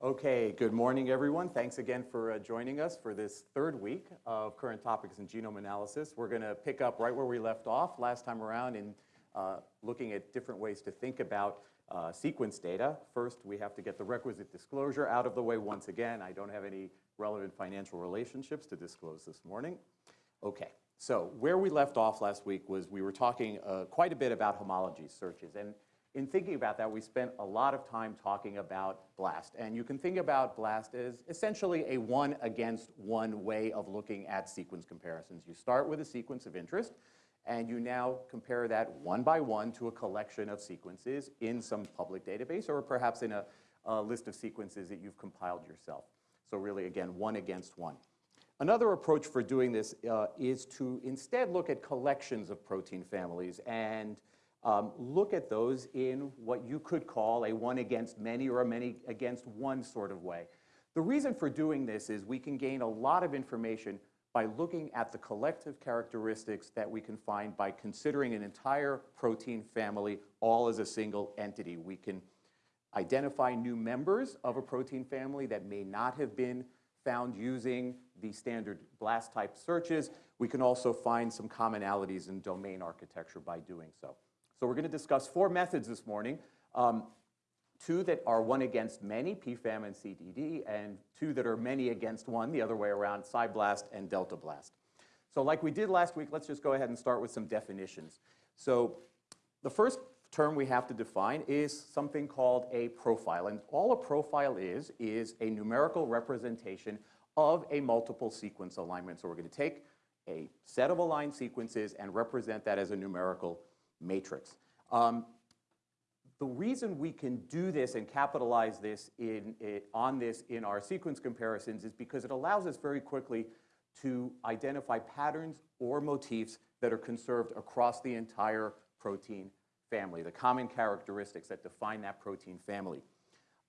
Okay, good morning, everyone. Thanks again for uh, joining us for this third week of current topics in genome analysis. We're going to pick up right where we left off last time around in uh, looking at different ways to think about uh, sequence data. First, we have to get the requisite disclosure out of the way once again. I don't have any relevant financial relationships to disclose this morning. Okay, so where we left off last week was we were talking uh, quite a bit about homology searches. And in thinking about that, we spent a lot of time talking about BLAST. And you can think about BLAST as essentially a one against one way of looking at sequence comparisons. You start with a sequence of interest, and you now compare that one by one to a collection of sequences in some public database or perhaps in a, a list of sequences that you've compiled yourself. So really, again, one against one. Another approach for doing this uh, is to instead look at collections of protein families and um, look at those in what you could call a one against many or a many against one sort of way. The reason for doing this is we can gain a lot of information by looking at the collective characteristics that we can find by considering an entire protein family all as a single entity. We can identify new members of a protein family that may not have been found using the standard BLAST type searches. We can also find some commonalities in domain architecture by doing so. So we're going to discuss four methods this morning. Um, two that are one against many, PFAM and CDD, and two that are many against one, the other way around, PSI-BLAST and Delta Blast. So like we did last week, let's just go ahead and start with some definitions. So the first term we have to define is something called a profile. And all a profile is, is a numerical representation of a multiple sequence alignment. So we're going to take a set of aligned sequences and represent that as a numerical matrix. Um, the reason we can do this and capitalize this in, on this in our sequence comparisons is because it allows us very quickly to identify patterns or motifs that are conserved across the entire protein family, the common characteristics that define that protein family.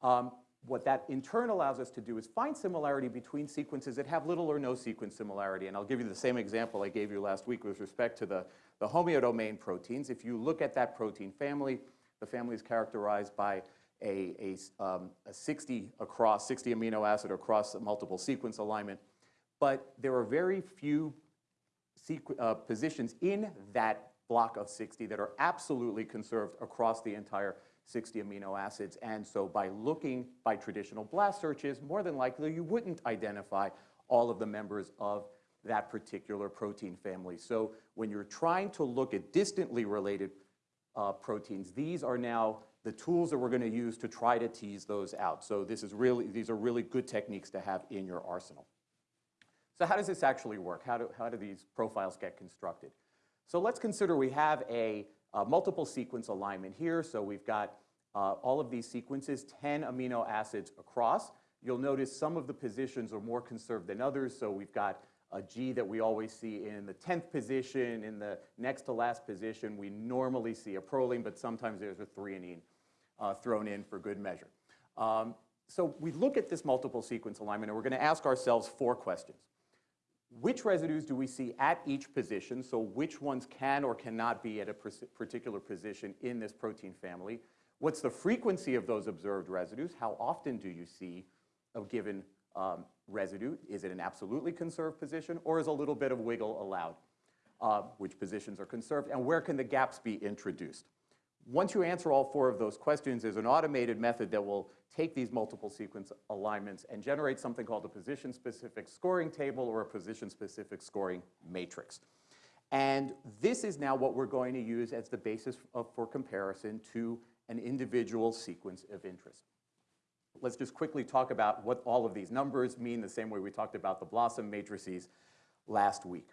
Um, what that in turn allows us to do is find similarity between sequences that have little or no sequence similarity. And I'll give you the same example I gave you last week with respect to the, the homeodomain proteins. If you look at that protein family, the family is characterized by a, a, um, a 60 across, 60 amino acid across multiple sequence alignment. But there are very few uh, positions in that block of 60 that are absolutely conserved across the entire 60 amino acids. And so by looking by traditional blast searches, more than likely you wouldn't identify all of the members of that particular protein family. So when you're trying to look at distantly related uh, proteins, these are now the tools that we're going to use to try to tease those out. So this is really, these are really good techniques to have in your arsenal. So how does this actually work? How do, how do these profiles get constructed? So let's consider we have a, a multiple sequence alignment here. So we've got uh, all of these sequences, 10 amino acids across. You'll notice some of the positions are more conserved than others. So we've got a G that we always see in the 10th position, in the next to last position, we normally see a proline, but sometimes there's a threonine uh, thrown in for good measure. Um, so we look at this multiple sequence alignment, and we're going to ask ourselves four questions which residues do we see at each position? So which ones can or cannot be at a particular position in this protein family? What's the frequency of those observed residues? How often do you see a given um, residue? Is it an absolutely conserved position or is a little bit of wiggle allowed? Uh, which positions are conserved and where can the gaps be introduced? Once you answer all four of those questions, there's an automated method that will take these multiple sequence alignments and generate something called a position-specific scoring table or a position-specific scoring matrix. And this is now what we're going to use as the basis of, for comparison to an individual sequence of interest. Let's just quickly talk about what all of these numbers mean the same way we talked about the BLOSUM matrices last week.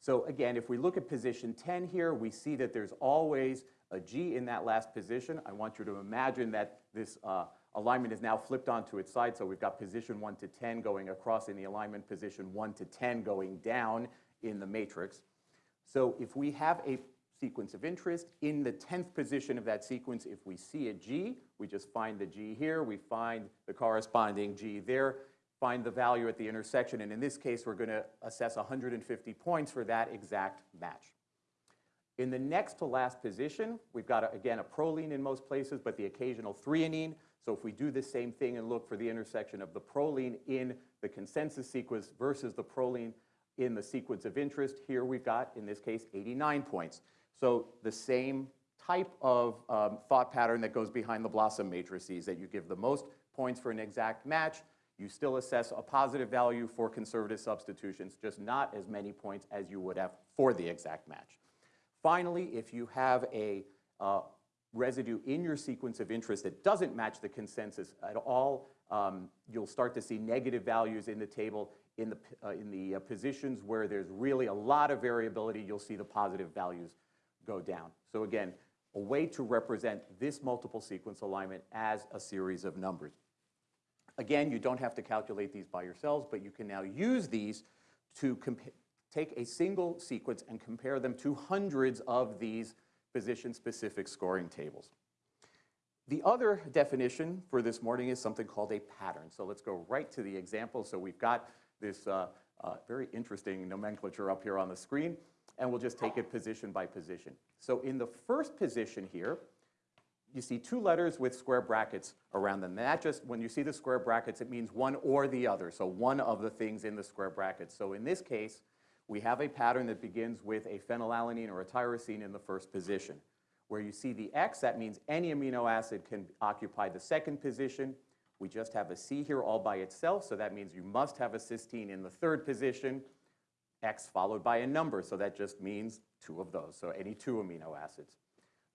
So again, if we look at position 10 here, we see that there's always a G in that last position. I want you to imagine that this uh, alignment is now flipped onto its side. So we've got position 1 to 10 going across in the alignment, position 1 to 10 going down in the matrix. So if we have a sequence of interest, in the 10th position of that sequence, if we see a G, we just find the G here, we find the corresponding G there, find the value at the intersection, and in this case, we're going to assess 150 points for that exact match. In the next to last position, we've got, a, again, a proline in most places, but the occasional threonine. So if we do the same thing and look for the intersection of the proline in the consensus sequence versus the proline in the sequence of interest, here we've got, in this case, 89 points. So the same type of um, thought pattern that goes behind the BLOSUM matrices, that you give the most points for an exact match, you still assess a positive value for conservative substitutions, just not as many points as you would have for the exact match. Finally, if you have a uh, residue in your sequence of interest that doesn't match the consensus at all, um, you'll start to see negative values in the table. In the, uh, in the uh, positions where there's really a lot of variability, you'll see the positive values go down. So again, a way to represent this multiple sequence alignment as a series of numbers. Again, you don't have to calculate these by yourselves, but you can now use these to take a single sequence and compare them to hundreds of these position-specific scoring tables. The other definition for this morning is something called a pattern. So let's go right to the example. So we've got this uh, uh, very interesting nomenclature up here on the screen, and we'll just take it position by position. So in the first position here, you see two letters with square brackets around them. And that just, when you see the square brackets, it means one or the other, so one of the things in the square brackets. So in this case, we have a pattern that begins with a phenylalanine or a tyrosine in the first position. Where you see the X, that means any amino acid can occupy the second position. We just have a C here all by itself, so that means you must have a cysteine in the third position. X followed by a number, so that just means two of those, so any two amino acids.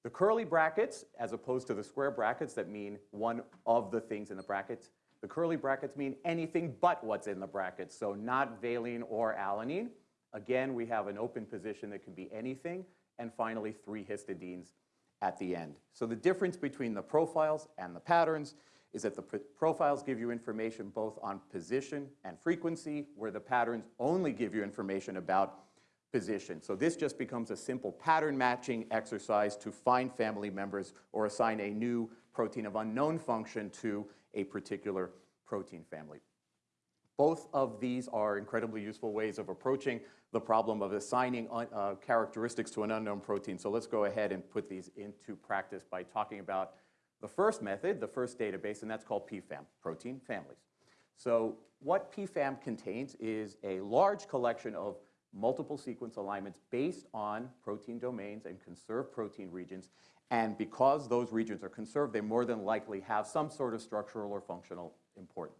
The curly brackets, as opposed to the square brackets that mean one of the things in the brackets, the curly brackets mean anything but what's in the brackets, so not valine or alanine. Again, we have an open position that can be anything, and finally three histidines at the end. So the difference between the profiles and the patterns is that the profiles give you information both on position and frequency, where the patterns only give you information about position. So this just becomes a simple pattern matching exercise to find family members or assign a new protein of unknown function to a particular protein family. Both of these are incredibly useful ways of approaching the problem of assigning uh, characteristics to an unknown protein. So let's go ahead and put these into practice by talking about the first method, the first database, and that's called PFAM, protein families. So what PFAM contains is a large collection of multiple sequence alignments based on protein domains and conserved protein regions. And because those regions are conserved, they more than likely have some sort of structural or functional importance.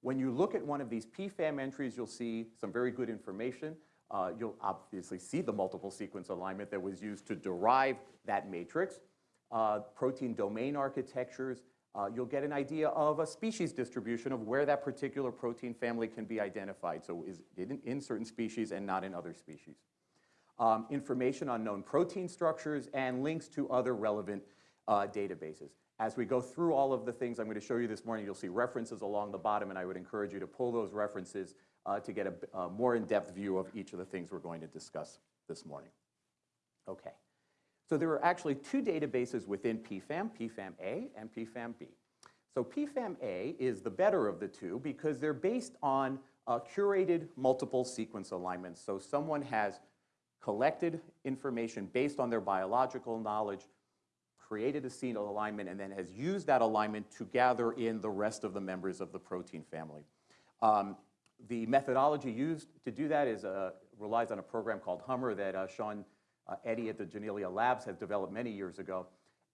When you look at one of these PFAM entries, you'll see some very good information. Uh, you'll obviously see the multiple sequence alignment that was used to derive that matrix. Uh, protein domain architectures, uh, you'll get an idea of a species distribution of where that particular protein family can be identified. So is in, in certain species and not in other species. Um, information on known protein structures and links to other relevant uh, databases. As we go through all of the things I'm going to show you this morning, you'll see references along the bottom, and I would encourage you to pull those references uh, to get a, a more in-depth view of each of the things we're going to discuss this morning. Okay. So there are actually two databases within PFAM, PFAM-A and PFAM-B. So PFAM-A is the better of the two because they're based on curated multiple sequence alignments. So someone has collected information based on their biological knowledge created a seed alignment, and then has used that alignment to gather in the rest of the members of the protein family. Um, the methodology used to do that is, uh, relies on a program called HMMER that uh, Sean uh, Eddy at the Janelia Labs has developed many years ago.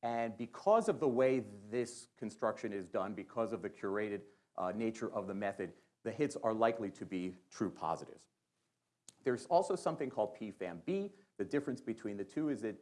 And because of the way this construction is done, because of the curated uh, nature of the method, the hits are likely to be true positives. There's also something called PFAM-B. The difference between the two is that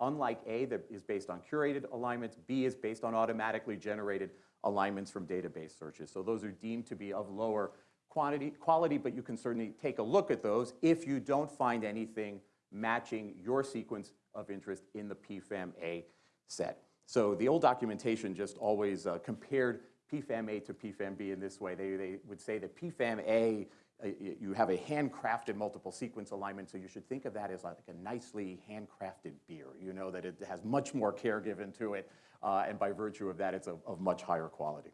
Unlike A that is based on curated alignments, B is based on automatically generated alignments from database searches. So those are deemed to be of lower quantity, quality, but you can certainly take a look at those if you don't find anything matching your sequence of interest in the PFAM-A set. So the old documentation just always uh, compared PFAM-A to PFAM-B in this way. They, they would say that PFAM-A uh, you have a handcrafted multiple sequence alignment, so you should think of that as like a nicely handcrafted beer. You know that it has much more care given to it, uh, and by virtue of that, it's of, of much higher quality.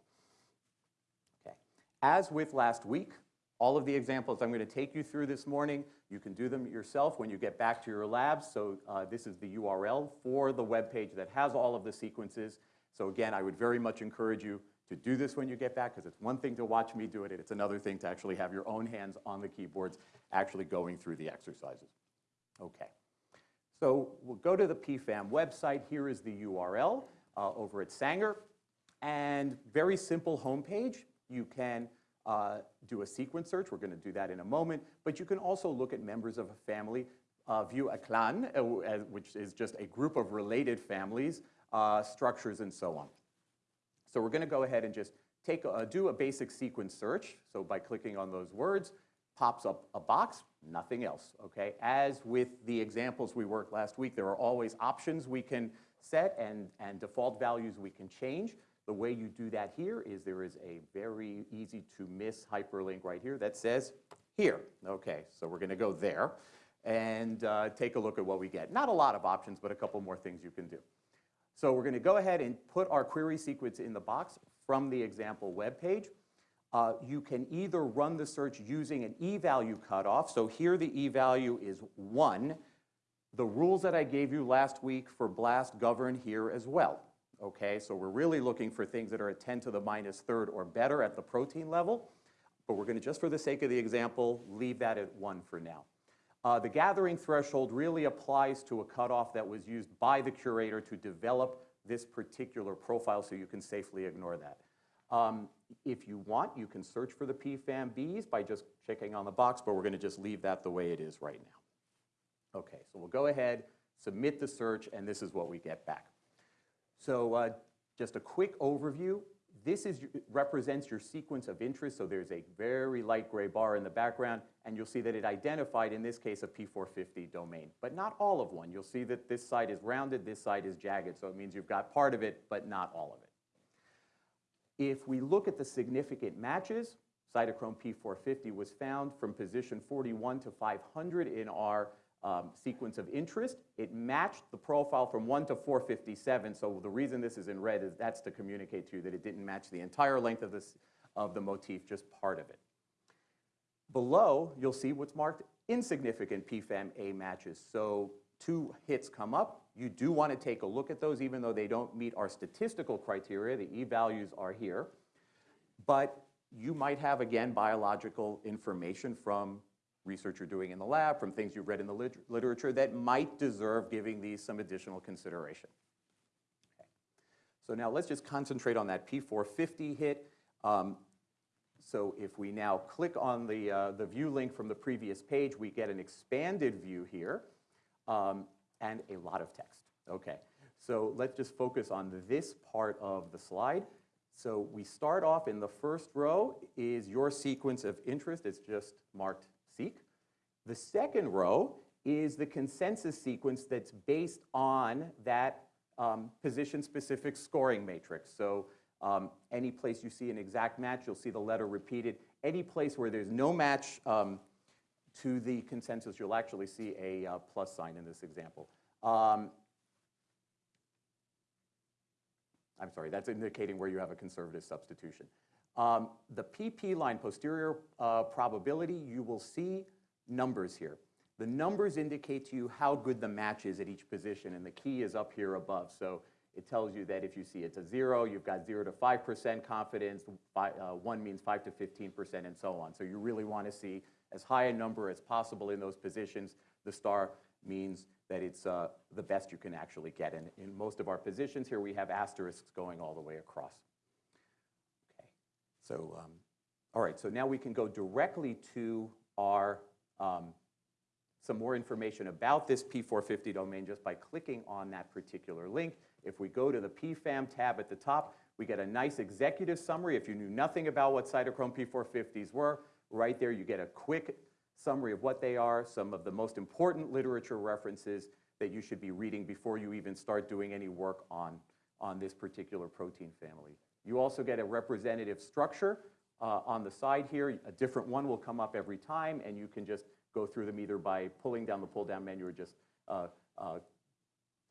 Okay. As with last week, All of the examples I'm going to take you through this morning, you can do them yourself when you get back to your labs. So uh, this is the URL for the web page that has all of the sequences. So again, I would very much encourage you to do this when you get back because it's one thing to watch me do it, it's another thing to actually have your own hands on the keyboards actually going through the exercises. Okay. So we'll go to the PFAM website. Here is the URL uh, over at Sanger. And very simple homepage. You can uh, do a sequence search. We're going to do that in a moment. But you can also look at members of a family, uh, view a clan, uh, which is just a group of related families, uh, structures, and so on. So we're going to go ahead and just take a, do a basic sequence search. So by clicking on those words, pops up a box, nothing else, okay? As with the examples we worked last week, there are always options we can set and, and default values we can change. The way you do that here is there is a very easy to miss hyperlink right here that says here. Okay, so we're gonna go there and uh, take a look at what we get. Not a lot of options, but a couple more things you can do. So we're gonna go ahead and put our query sequence in the box from the example web page. Uh, you can either run the search using an e-value cutoff. So here the e-value is one. The rules that I gave you last week for BLAST govern here as well okay? So we're really looking for things that are at 10 to the minus third or better at the protein level, but we're gonna, just for the sake of the example, leave that at one for now. Uh, the gathering threshold really applies to a cutoff that was used by the curator to develop this particular profile, so you can safely ignore that. Um, if you want, you can search for the PFAM-Bs by just checking on the box, but we're gonna just leave that the way it is right now. Okay, so we'll go ahead, submit the search, and this is what we get back. So uh, just a quick overview. This is, represents your sequence of interest, so there's a very light gray bar in the background, and you'll see that it identified, in this case, a P450 domain, but not all of one. You'll see that this side is rounded, this side is jagged, so it means you've got part of it, but not all of it. If we look at the significant matches, cytochrome P450 was found from position 41 to 500 in our um, sequence of interest. It matched the profile from 1 to 457, so the reason this is in red is that's to communicate to you that it didn't match the entire length of, this, of the motif, just part of it. Below, you'll see what's marked insignificant PFAM-A matches. So two hits come up. You do want to take a look at those, even though they don't meet our statistical criteria. The e-values are here. But you might have, again, biological information from research you're doing in the lab, from things you've read in the lit literature that might deserve giving these some additional consideration. Okay. So now let's just concentrate on that P450 hit. Um, so if we now click on the, uh, the view link from the previous page, we get an expanded view here um, and a lot of text. Okay, so let's just focus on this part of the slide. So we start off in the first row is your sequence of interest. It's just marked The second row is the consensus sequence that's based on that um, position-specific scoring matrix. So um, any place you see an exact match, you'll see the letter repeated. Any place where there's no match um, to the consensus, you'll actually see a uh, plus sign in this example. Um, I'm sorry, that's indicating where you have a conservative substitution. Um, the PP line, posterior uh, probability, you will see numbers here. The numbers indicate to you how good the match is at each position, and the key is up here above. So it tells you that if you see it's a zero, you've got zero to 5% confidence, five, uh, one means five to 15%, and so on. So you really want to see as high a number as possible in those positions. The star means that it's uh, the best you can actually get. And in most of our positions here, we have asterisks going all the way across. So, um, all right, so now we can go directly to our, um, some more information about this P450 domain just by clicking on that particular link. If we go to the PFAM tab at the top, we get a nice executive summary. If you knew nothing about what cytochrome P450s were, right there you get a quick summary of what they are, some of the most important literature references that you should be reading before you even start doing any work on, on this particular protein family. You also get a representative structure uh, on the side here. A different one will come up every time, and you can just go through them either by pulling down the pull-down menu or just uh, uh,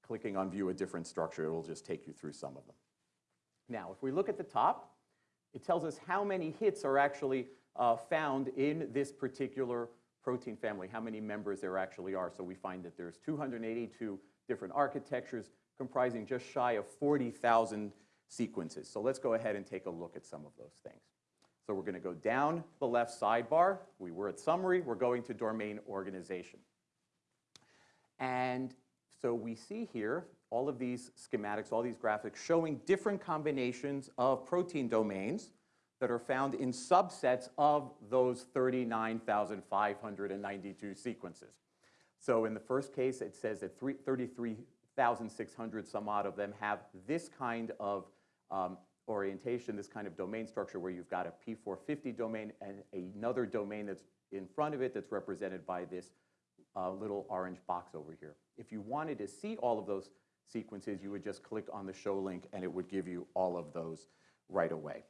clicking on view a different structure. It will just take you through some of them. Now, if we look at the top, it tells us how many hits are actually uh, found in this particular protein family, how many members there actually are. So we find that there's 282 different architectures comprising just shy of 40,000 sequences. So let's go ahead and take a look at some of those things. So we're going to go down the left sidebar. We were at summary. We're going to domain organization. And so we see here all of these schematics, all these graphics showing different combinations of protein domains that are found in subsets of those 39,592 sequences. So in the first case, it says that 33,600 some odd of them have this kind of um, orientation, this kind of domain structure where you've got a P450 domain and another domain that's in front of it that's represented by this uh, little orange box over here. If you wanted to see all of those sequences, you would just click on the show link and it would give you all of those right away.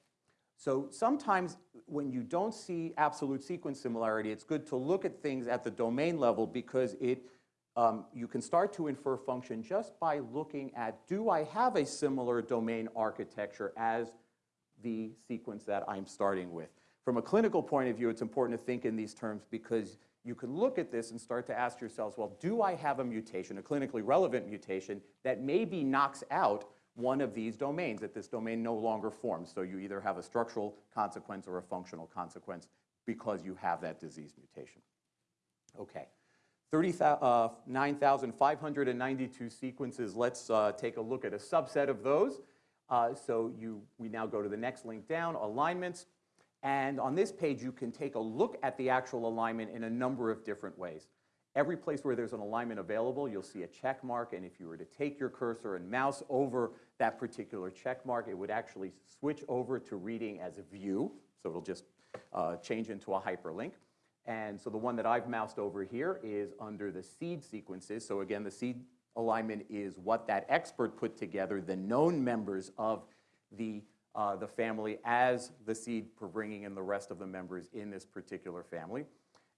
So sometimes when you don't see absolute sequence similarity, it's good to look at things at the domain level because it, um, you can start to infer function just by looking at, do I have a similar domain architecture as the sequence that I'm starting with? From a clinical point of view, it's important to think in these terms because you can look at this and start to ask yourselves, well, do I have a mutation, a clinically relevant mutation, that maybe knocks out one of these domains, that this domain no longer forms. So you either have a structural consequence or a functional consequence because you have that disease mutation. Okay, 39,592 uh, sequences. Let's uh, take a look at a subset of those. Uh, so you, we now go to the next link down, alignments. And on this page, you can take a look at the actual alignment in a number of different ways. Every place where there's an alignment available, you'll see a check mark, and if you were to take your cursor and mouse over that particular check mark, it would actually switch over to reading as a view, so it'll just uh, change into a hyperlink. And so the one that I've moused over here is under the seed sequences. So again, the seed alignment is what that expert put together, the known members of the, uh, the family as the seed for bringing in the rest of the members in this particular family.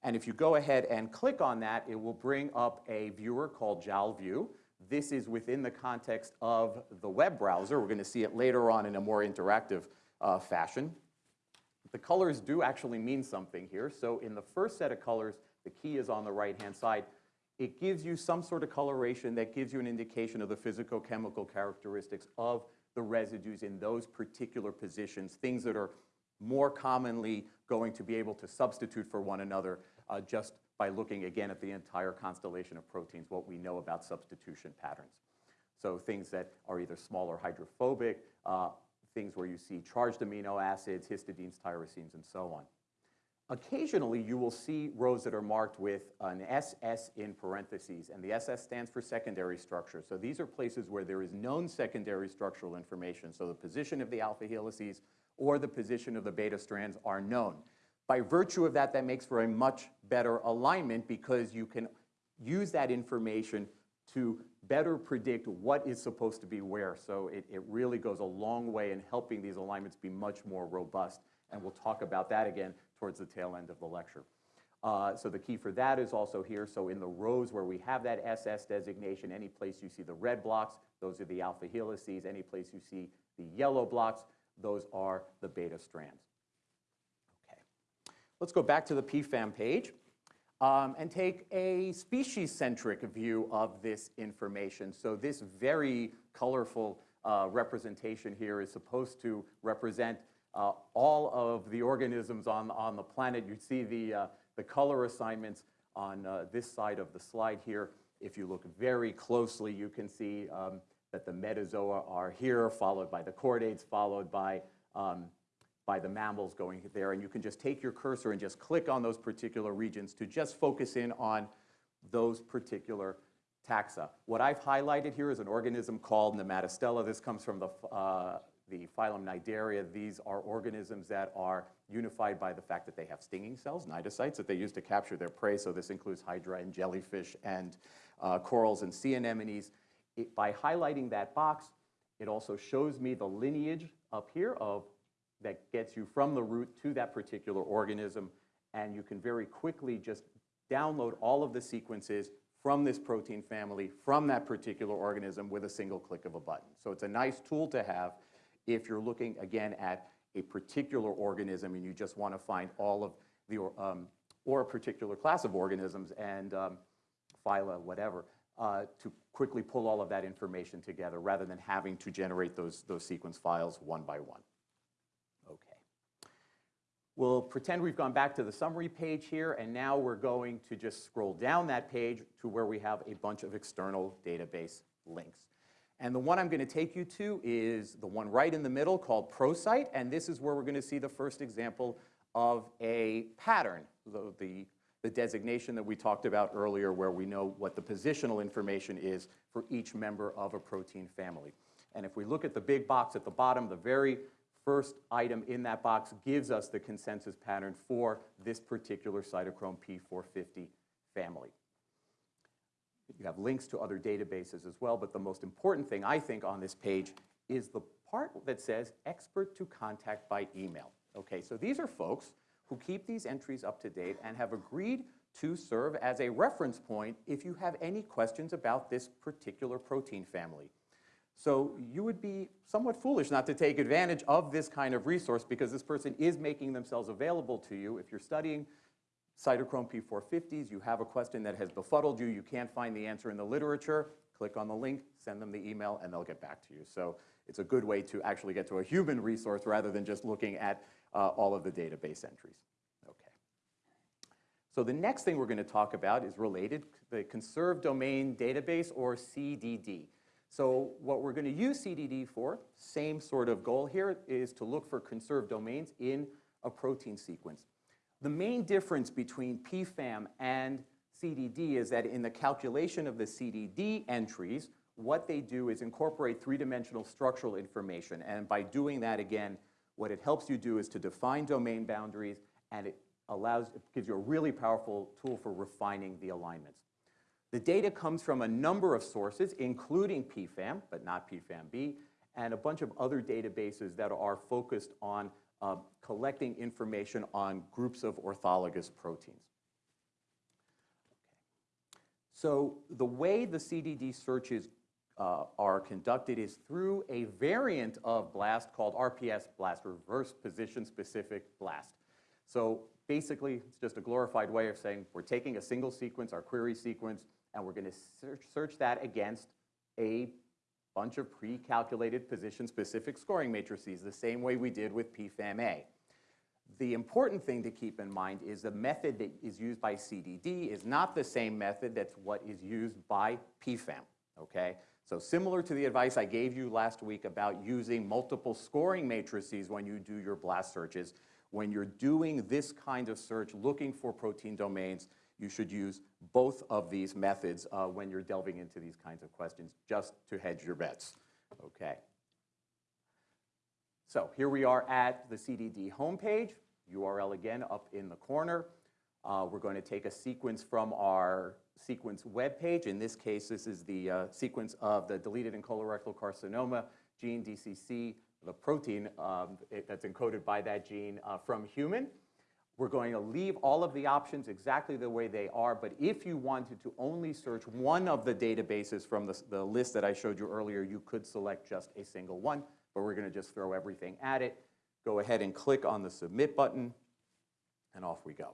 And if you go ahead and click on that, it will bring up a viewer called JalView. This is within the context of the web browser. We're going to see it later on in a more interactive uh, fashion. The colors do actually mean something here. So in the first set of colors, the key is on the right-hand side. It gives you some sort of coloration that gives you an indication of the physicochemical characteristics of the residues in those particular positions, things that are more commonly going to be able to substitute for one another uh, just by looking again at the entire constellation of proteins, what we know about substitution patterns. So things that are either small or hydrophobic, uh, things where you see charged amino acids, histidines, tyrosines, and so on. Occasionally, you will see rows that are marked with an SS in parentheses, and the SS stands for secondary structure. So these are places where there is known secondary structural information. So the position of the alpha helices or the position of the beta strands are known. By virtue of that, that makes for a much better alignment because you can use that information to better predict what is supposed to be where. So it, it really goes a long way in helping these alignments be much more robust. And we'll talk about that again towards the tail end of the lecture. Uh, so the key for that is also here. So in the rows where we have that SS designation, any place you see the red blocks, those are the alpha helices. Any place you see the yellow blocks, those are the beta strands. Okay. Let's go back to the PFAM page um, and take a species-centric view of this information. So this very colorful uh, representation here is supposed to represent uh, all of the organisms on, on the planet. You see the, uh, the color assignments on uh, this side of the slide here. If you look very closely, you can see um, that the metazoa are here, followed by the chordates, followed by um, by the mammals going there. And you can just take your cursor and just click on those particular regions to just focus in on those particular taxa. What I've highlighted here is an organism called Nematostella. This comes from the, uh, the phylum Cnidaria. These are organisms that are unified by the fact that they have stinging cells, cnidocytes, that they use to capture their prey. So this includes hydra and jellyfish and uh, corals and sea anemones. It, by highlighting that box, it also shows me the lineage up here of that gets you from the root to that particular organism, and you can very quickly just download all of the sequences from this protein family, from that particular organism with a single click of a button. So it's a nice tool to have if you're looking, again, at a particular organism and you just want to find all of the, um, or a particular class of organisms and um, phyla, whatever, uh, to quickly pull all of that information together rather than having to generate those, those sequence files one by one. We'll pretend we've gone back to the summary page here, and now we're going to just scroll down that page to where we have a bunch of external database links. And the one I'm going to take you to is the one right in the middle called ProSite, and this is where we're going to see the first example of a pattern, the, the, the, designation that we talked about earlier where we know what the positional information is for each member of a protein family. And if we look at the big box at the bottom, the very first item in that box gives us the consensus pattern for this particular cytochrome P450 family. You have links to other databases as well, but the most important thing I think on this page is the part that says expert to contact by email. Okay, so these are folks who keep these entries up to date and have agreed to serve as a reference point if you have any questions about this particular protein family. So you would be somewhat foolish not to take advantage of this kind of resource because this person is making themselves available to you. If you're studying cytochrome P450s, you have a question that has befuddled you, you can't find the answer in the literature, click on the link, send them the email, and they'll get back to you. So it's a good way to actually get to a human resource rather than just looking at uh, all of the database entries. Okay. So the next thing we're going to talk about is related, the Conserved Domain Database, or CDD. So what we're going to use CDD for, same sort of goal here, is to look for conserved domains in a protein sequence. The main difference between PFAM and CDD is that in the calculation of the CDD entries, what they do is incorporate three-dimensional structural information. And by doing that, again, what it helps you do is to define domain boundaries, and it allows, it gives you a really powerful tool for refining the alignments. The data comes from a number of sources, including PFAM, but not PFAM-B, and a bunch of other databases that are focused on uh, collecting information on groups of orthologous proteins. Okay. So the way the CDD searches uh, are conducted is through a variant of BLAST called RPS BLAST, Reverse Position Specific BLAST. So basically, it's just a glorified way of saying we're taking a single sequence, our query sequence, and we're going to search, search that against a bunch of pre-calculated position-specific scoring matrices, the same way we did with PFAM-A. The important thing to keep in mind is the method that is used by CDD is not the same method that's what is used by PFAM, okay? So similar to the advice I gave you last week about using multiple scoring matrices when you do your BLAST searches, when you're doing this kind of search looking for protein domains, you should use both of these methods uh, when you're delving into these kinds of questions, just to hedge your bets, okay? So here we are at the CDD homepage, URL again up in the corner. Uh, we're going to take a sequence from our sequence web page. In this case, this is the uh, sequence of the deleted in colorectal carcinoma gene DCC, the protein um, it, that's encoded by that gene uh, from human. We're going to leave all of the options exactly the way they are, but if you wanted to only search one of the databases from the, the list that I showed you earlier, you could select just a single one, but we're going to just throw everything at it. Go ahead and click on the Submit button, and off we go.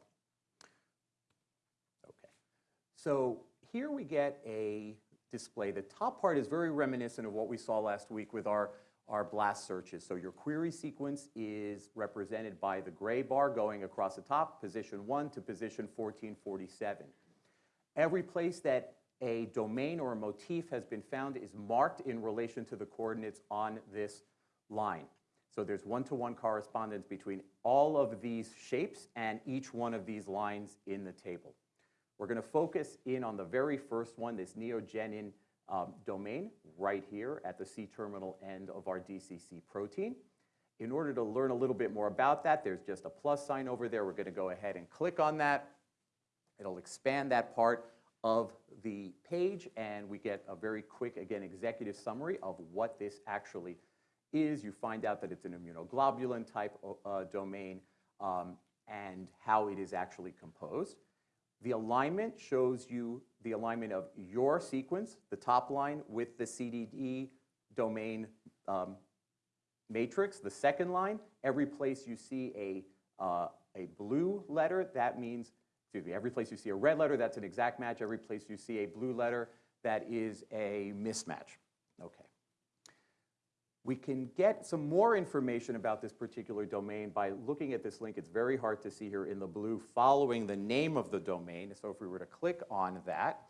Okay, so here we get a display. The top part is very reminiscent of what we saw last week with our are blast searches. So your query sequence is represented by the gray bar going across the top, position 1 to position 1447. Every place that a domain or a motif has been found is marked in relation to the coordinates on this line. So there's one-to-one -one correspondence between all of these shapes and each one of these lines in the table. We're going to focus in on the very first one, this neogenin um, domain right here at the C-terminal end of our DCC protein. In order to learn a little bit more about that, there's just a plus sign over there. We're going to go ahead and click on that. It'll expand that part of the page, and we get a very quick, again, executive summary of what this actually is. You find out that it's an immunoglobulin type uh, domain um, and how it is actually composed. The alignment shows you the alignment of your sequence, the top line, with the CDD domain um, matrix, the second line, every place you see a, uh, a blue letter, that means, excuse me, every place you see a red letter, that's an exact match. Every place you see a blue letter, that is a mismatch. We can get some more information about this particular domain by looking at this link. It's very hard to see here in the blue following the name of the domain. So if we were to click on that,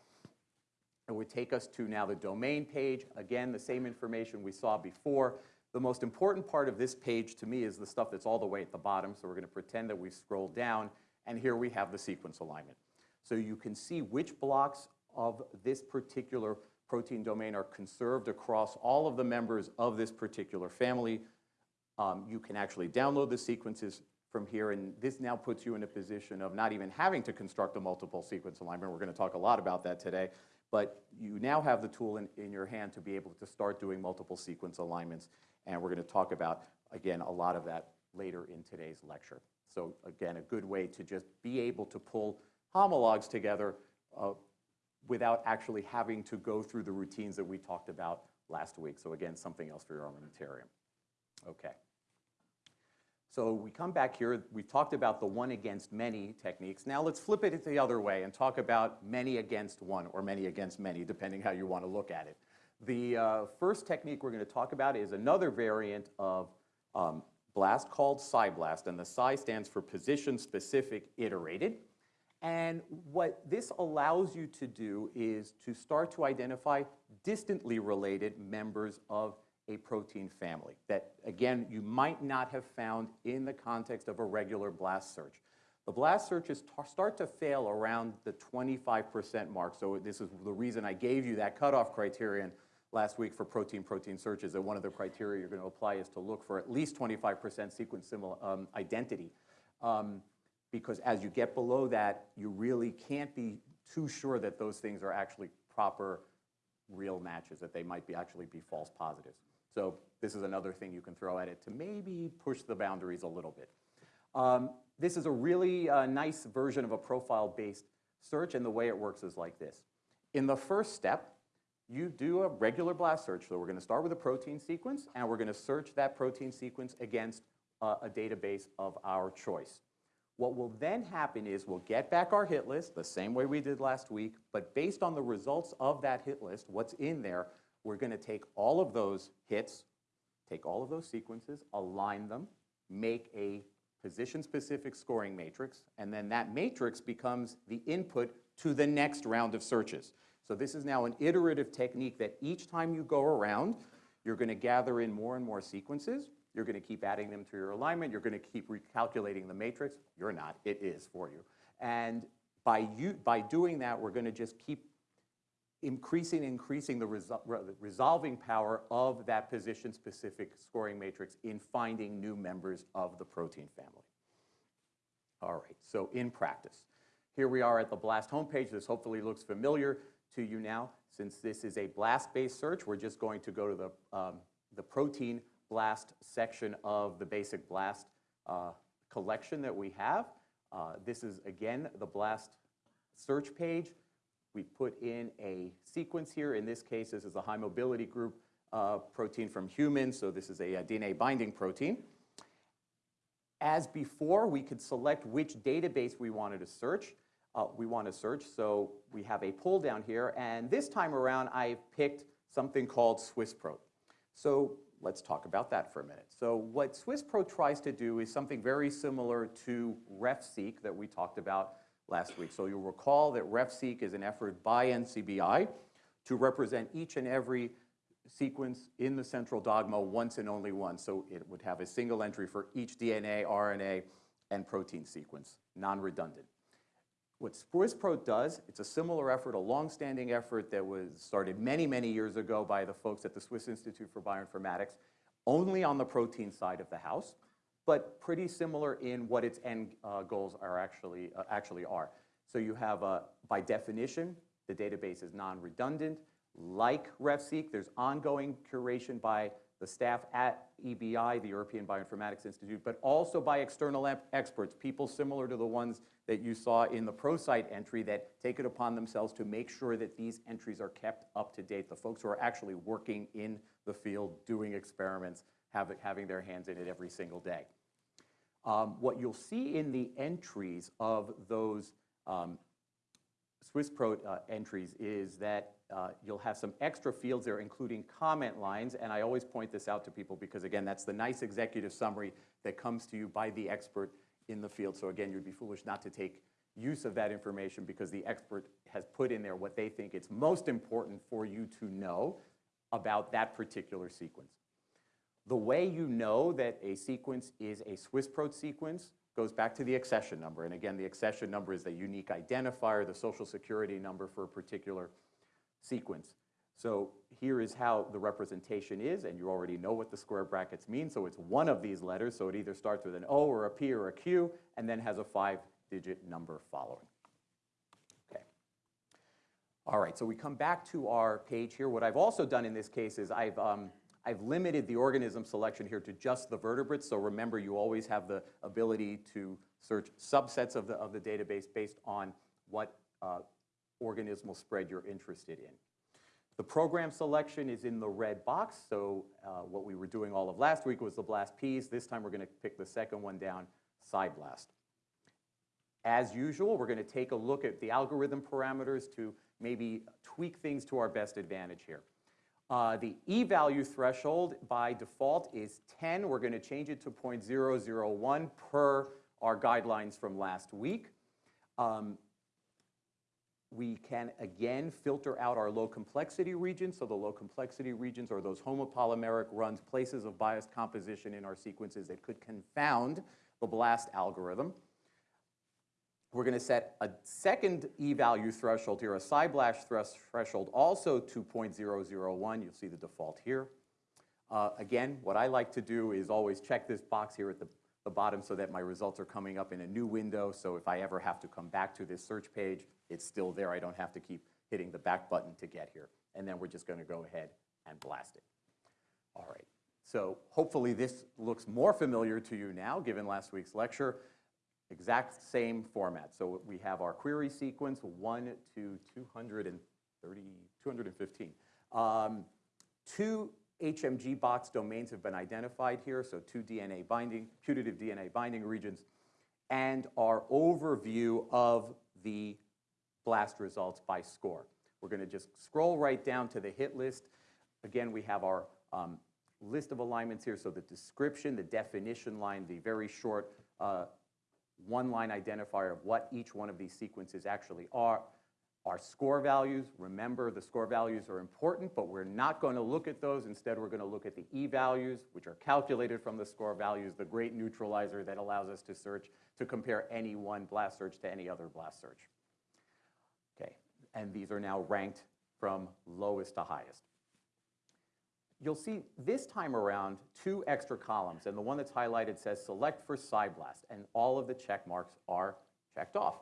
it would take us to now the domain page. Again, the same information we saw before. The most important part of this page to me is the stuff that's all the way at the bottom. So we're going to pretend that we scroll down, and here we have the sequence alignment. So you can see which blocks of this particular protein domain are conserved across all of the members of this particular family. Um, you can actually download the sequences from here, and this now puts you in a position of not even having to construct a multiple sequence alignment. We're going to talk a lot about that today, but you now have the tool in, in your hand to be able to start doing multiple sequence alignments, and we're going to talk about, again, a lot of that later in today's lecture. So again, a good way to just be able to pull homologs together uh, without actually having to go through the routines that we talked about last week. So again, something else for your armamentarium. Okay. So we come back here, we've talked about the one against many techniques. Now let's flip it the other way and talk about many against one or many against many, depending how you want to look at it. The uh, first technique we're going to talk about is another variant of um, BLAST called PSI-BLAST, and the PSI stands for Position Specific Iterated. And what this allows you to do is to start to identify distantly related members of a protein family that, again, you might not have found in the context of a regular BLAST search. The BLAST searches start to fail around the 25% mark, so this is the reason I gave you that cutoff criterion last week for protein-protein searches, that one of the criteria you're going to apply is to look for at least 25% sequence um, identity. Um, because as you get below that, you really can't be too sure that those things are actually proper real matches, that they might be actually be false positives. So this is another thing you can throw at it to maybe push the boundaries a little bit. Um, this is a really uh, nice version of a profile-based search, and the way it works is like this. In the first step, you do a regular blast search. So we're going to start with a protein sequence, and we're going to search that protein sequence against uh, a database of our choice. What will then happen is we'll get back our hit list the same way we did last week, but based on the results of that hit list, what's in there, we're going to take all of those hits, take all of those sequences, align them, make a position-specific scoring matrix, and then that matrix becomes the input to the next round of searches. So this is now an iterative technique that each time you go around, you're going to gather in more and more sequences, you're going to keep adding them to your alignment. You're going to keep recalculating the matrix. You're not. It is for you. And by, you, by doing that, we're going to just keep increasing, increasing the resol resolving power of that position-specific scoring matrix in finding new members of the protein family. All right, so in practice. Here we are at the BLAST homepage. This hopefully looks familiar to you now. Since this is a BLAST-based search, we're just going to go to the, um, the protein BLAST section of the basic BLAST uh, collection that we have. Uh, this is, again, the BLAST search page. We put in a sequence here. In this case, this is a high mobility group uh, protein from humans, so this is a, a DNA binding protein. As before, we could select which database we wanted to search. Uh, we want to search, so we have a pull down here, and this time around I've picked something called SwissProt. So let's talk about that for a minute. So what SwissProt tries to do is something very similar to RefSeq that we talked about last week. So you'll recall that RefSeq is an effort by NCBI to represent each and every sequence in the central dogma once and only once. So it would have a single entry for each DNA, RNA, and protein sequence, non-redundant. What SwissProt does, it's a similar effort, a long-standing effort that was started many, many years ago by the folks at the Swiss Institute for Bioinformatics, only on the protein side of the house, but pretty similar in what its end uh, goals are actually, uh, actually are. So you have, uh, by definition, the database is non-redundant. Like RefSeq, there's ongoing curation by the staff at EBI, the European Bioinformatics Institute, but also by external experts, people similar to the ones that you saw in the ProSite entry that take it upon themselves to make sure that these entries are kept up to date. The folks who are actually working in the field doing experiments have it, having their hands in it every single day. Um, what you'll see in the entries of those um, SwissPro uh, entries is that uh, you'll have some extra fields there, including comment lines, and I always point this out to people because, again, that's the nice executive summary that comes to you by the expert in the field. So again, you'd be foolish not to take use of that information because the expert has put in there what they think it's most important for you to know about that particular sequence. The way you know that a sequence is a SwissProt sequence goes back to the accession number. And again, the accession number is the unique identifier, the social security number for a particular sequence. So here is how the representation is, and you already know what the square brackets mean. So it's one of these letters, so it either starts with an O or a P or a Q, and then has a five-digit number following. Okay. All right, so we come back to our page here. What I've also done in this case is I've, um, I've limited the organism selection here to just the vertebrates. So remember, you always have the ability to search subsets of the, of the database based on what uh, organismal spread you're interested in. The program selection is in the red box, so uh, what we were doing all of last week was the BLAST-Ps. This time we're going to pick the second one down, PSI-BLAST. As usual, we're going to take a look at the algorithm parameters to maybe tweak things to our best advantage here. Uh, the e-value threshold by default is 10. We're going to change it to 0.001 per our guidelines from last week. Um, we can again filter out our low complexity regions. So the low complexity regions are those homopolymeric runs, places of biased composition in our sequences that could confound the BLAST algorithm. We're going to set a second e-value threshold here, a PSI-BLAST threshold, also to 0.001. You'll see the default here. Uh, again, what I like to do is always check this box here at the, the bottom so that my results are coming up in a new window. So if I ever have to come back to this search page, it's still there. I don't have to keep hitting the back button to get here. And then we're just going to go ahead and blast it. All right. So hopefully this looks more familiar to you now, given last week's lecture exact same format. So we have our query sequence, 1 to 230, 215. Um, two HMG box domains have been identified here, so two DNA binding, putative DNA binding regions, and our overview of the BLAST results by score. We're going to just scroll right down to the hit list. Again, we have our um, list of alignments here, so the description, the definition line, the very short uh, one-line identifier of what each one of these sequences actually are. Our score values, remember the score values are important, but we're not going to look at those. Instead, we're going to look at the e-values, which are calculated from the score values, the great neutralizer that allows us to search, to compare any one blast search to any other blast search. And these are now ranked from lowest to highest you'll see this time around two extra columns, and the one that's highlighted says select for PSI-BLAST, and all of the check marks are checked off.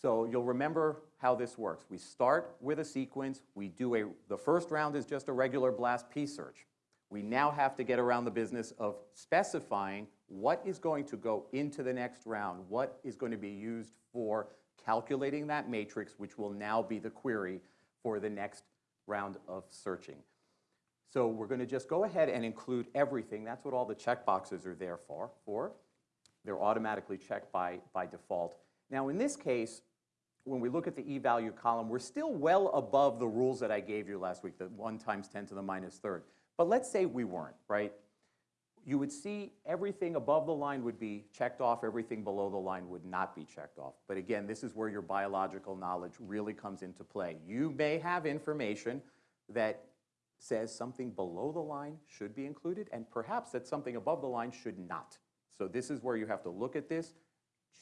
So you'll remember how this works. We start with a sequence. We do a, the first round is just a regular BLAST-P search. We now have to get around the business of specifying what is going to go into the next round, what is going to be used for calculating that matrix, which will now be the query for the next round of searching. So we're going to just go ahead and include everything. That's what all the checkboxes are there for. for. They're automatically checked by, by default. Now in this case, when we look at the e-value column, we're still well above the rules that I gave you last week, the 1 times 10 to the minus third. But let's say we weren't, right? You would see everything above the line would be checked off, everything below the line would not be checked off. But again, this is where your biological knowledge really comes into play. You may have information that says something below the line should be included and perhaps that something above the line should not. So this is where you have to look at this,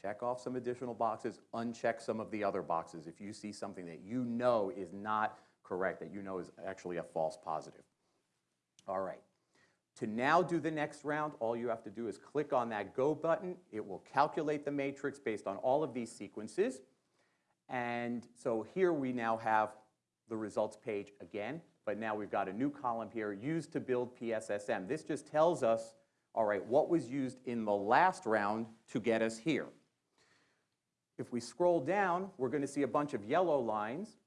check off some additional boxes, uncheck some of the other boxes if you see something that you know is not correct, that you know is actually a false positive. All right. To now do the next round, all you have to do is click on that Go button. It will calculate the matrix based on all of these sequences. And so here we now have the results page again but now we've got a new column here, used to build PSSM. This just tells us, all right, what was used in the last round to get us here. If we scroll down, we're going to see a bunch of yellow lines.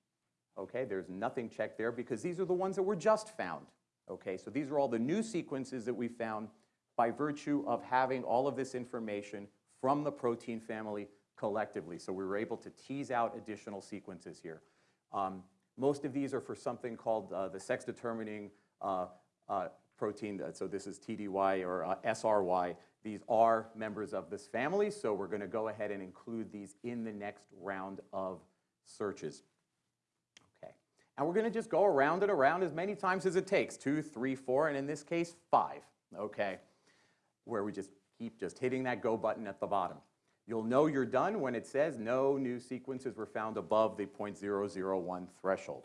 Okay, there's nothing checked there because these are the ones that were just found. Okay, so these are all the new sequences that we found by virtue of having all of this information from the protein family collectively. So we were able to tease out additional sequences here. Um, most of these are for something called uh, the sex-determining uh, uh, protein. So this is TDY or uh, SRY. These are members of this family, so we're going to go ahead and include these in the next round of searches. And we're going to just go around and around as many times as it takes, two, three, four, and in this case, five, okay, where we just keep just hitting that go button at the bottom. You'll know you're done when it says no new sequences were found above the 0.001 threshold.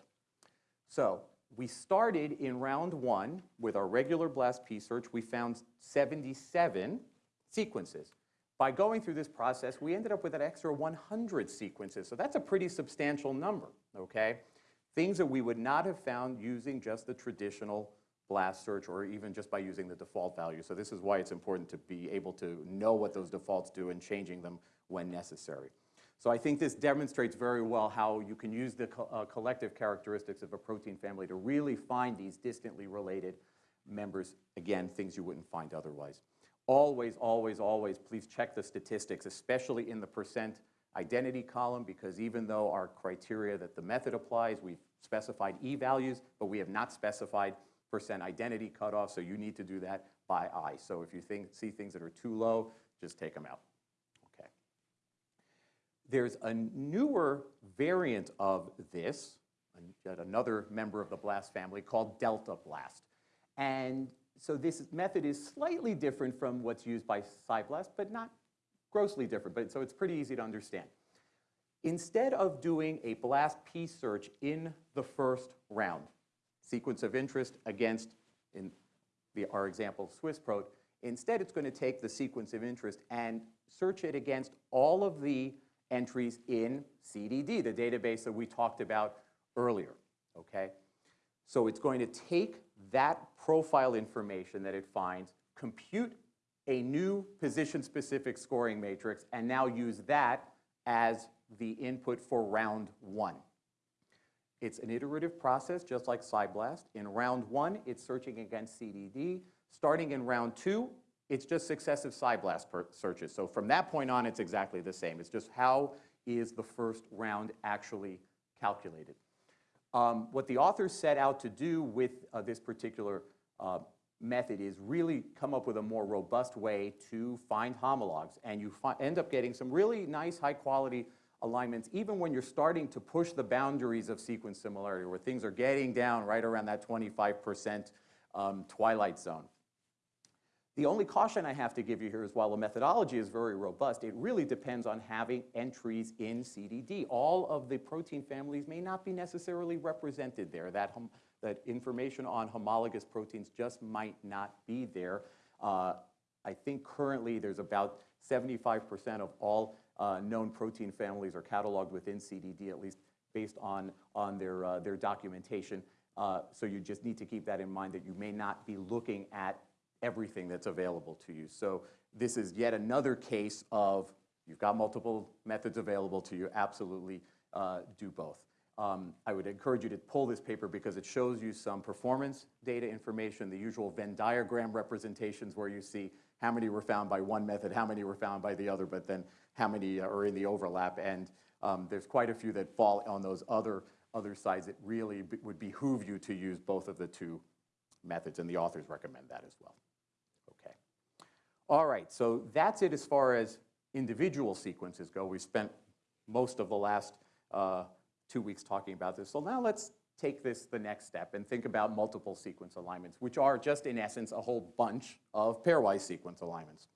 So we started in round one with our regular BLAST-P search. We found 77 sequences. By going through this process, we ended up with an extra 100 sequences. So that's a pretty substantial number, okay? Things that we would not have found using just the traditional BLAST search or even just by using the default value. So this is why it's important to be able to know what those defaults do and changing them when necessary. So I think this demonstrates very well how you can use the co uh, collective characteristics of a protein family to really find these distantly related members, again, things you wouldn't find otherwise. Always, always, always, please check the statistics, especially in the percent identity column, because even though our criteria that the method applies, we've specified e-values, but we have not specified percent identity cutoff, so you need to do that by eye. So if you think, see things that are too low, just take them out. Okay. There's a newer variant of this, another member of the BLAST family called Delta BLAST. And so this method is slightly different from what's used by PSI-BLAST, but not grossly different, but so it's pretty easy to understand. Instead of doing a BLAST-P search in the first round, sequence of interest against, in the, our example, SwissProt, instead it's going to take the sequence of interest and search it against all of the entries in CDD, the database that we talked about earlier, okay? So it's going to take that profile information that it finds, compute a new position-specific scoring matrix, and now use that as the input for round one. It's an iterative process, just like PSI-BLAST. In round one, it's searching against CDD. Starting in round two, it's just successive PSI-BLAST searches. So from that point on, it's exactly the same. It's just how is the first round actually calculated. Um, what the authors set out to do with uh, this particular uh, method is really come up with a more robust way to find homologs. And you end up getting some really nice, high quality alignments, even when you're starting to push the boundaries of sequence similarity, where things are getting down right around that 25% um, twilight zone. The only caution I have to give you here is while the methodology is very robust, it really depends on having entries in CDD. All of the protein families may not be necessarily represented there. That, that information on homologous proteins just might not be there. Uh, I think currently there's about 75% of all uh, known protein families are cataloged within CDD, at least based on, on their, uh, their documentation. Uh, so you just need to keep that in mind that you may not be looking at everything that's available to you. So this is yet another case of you've got multiple methods available to you, absolutely uh, do both. Um, I would encourage you to pull this paper because it shows you some performance data information, the usual Venn diagram representations where you see how many were found by one method, how many were found by the other, but then how many are in the overlap. And um, there's quite a few that fall on those other, other sides. It really would behoove you to use both of the two methods, and the authors recommend that as well. Okay. All right, so that's it as far as individual sequences go. We spent most of the last uh, two weeks talking about this. So now let's take this the next step and think about multiple sequence alignments, which are just in essence a whole bunch of pairwise sequence alignments.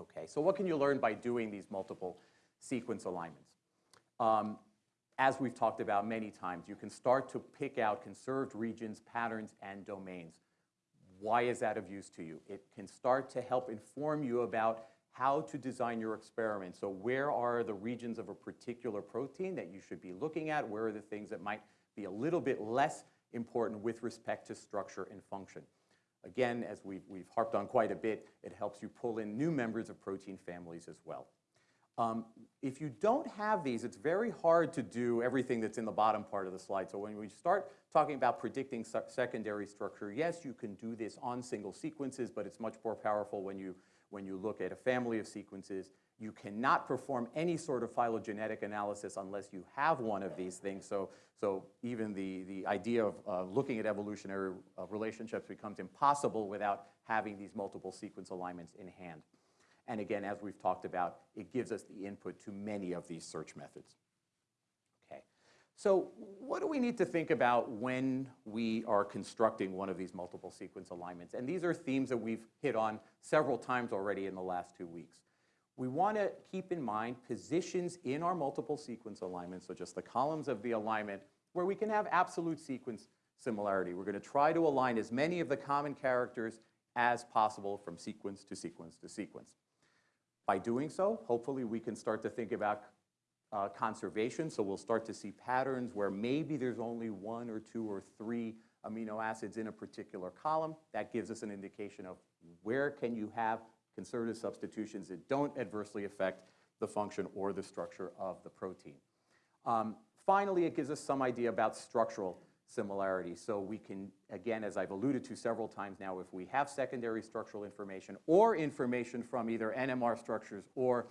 Okay, so what can you learn by doing these multiple sequence alignments? Um, as we've talked about many times, you can start to pick out conserved regions, patterns, and domains. Why is that of use to you? It can start to help inform you about how to design your experiment. So where are the regions of a particular protein that you should be looking at? Where are the things that might be a little bit less important with respect to structure and function? Again, as we've, we've harped on quite a bit, it helps you pull in new members of protein families as well. Um, if you don't have these, it's very hard to do everything that's in the bottom part of the slide. So when we start talking about predicting secondary structure, yes, you can do this on single sequences, but it's much more powerful when you, when you look at a family of sequences. You cannot perform any sort of phylogenetic analysis unless you have one of these things. So, so even the, the idea of uh, looking at evolutionary uh, relationships becomes impossible without having these multiple sequence alignments in hand. And again, as we've talked about, it gives us the input to many of these search methods. So what do we need to think about when we are constructing one of these multiple sequence alignments? And these are themes that we've hit on several times already in the last two weeks. We want to keep in mind positions in our multiple sequence alignments, so just the columns of the alignment, where we can have absolute sequence similarity. We're going to try to align as many of the common characters as possible from sequence to sequence to sequence. By doing so, hopefully we can start to think about uh, conservation, so we'll start to see patterns where maybe there's only one or two or three amino acids in a particular column. That gives us an indication of where can you have conservative substitutions that don't adversely affect the function or the structure of the protein. Um, finally, it gives us some idea about structural similarity. So we can, again, as I've alluded to several times now, if we have secondary structural information or information from either NMR structures or,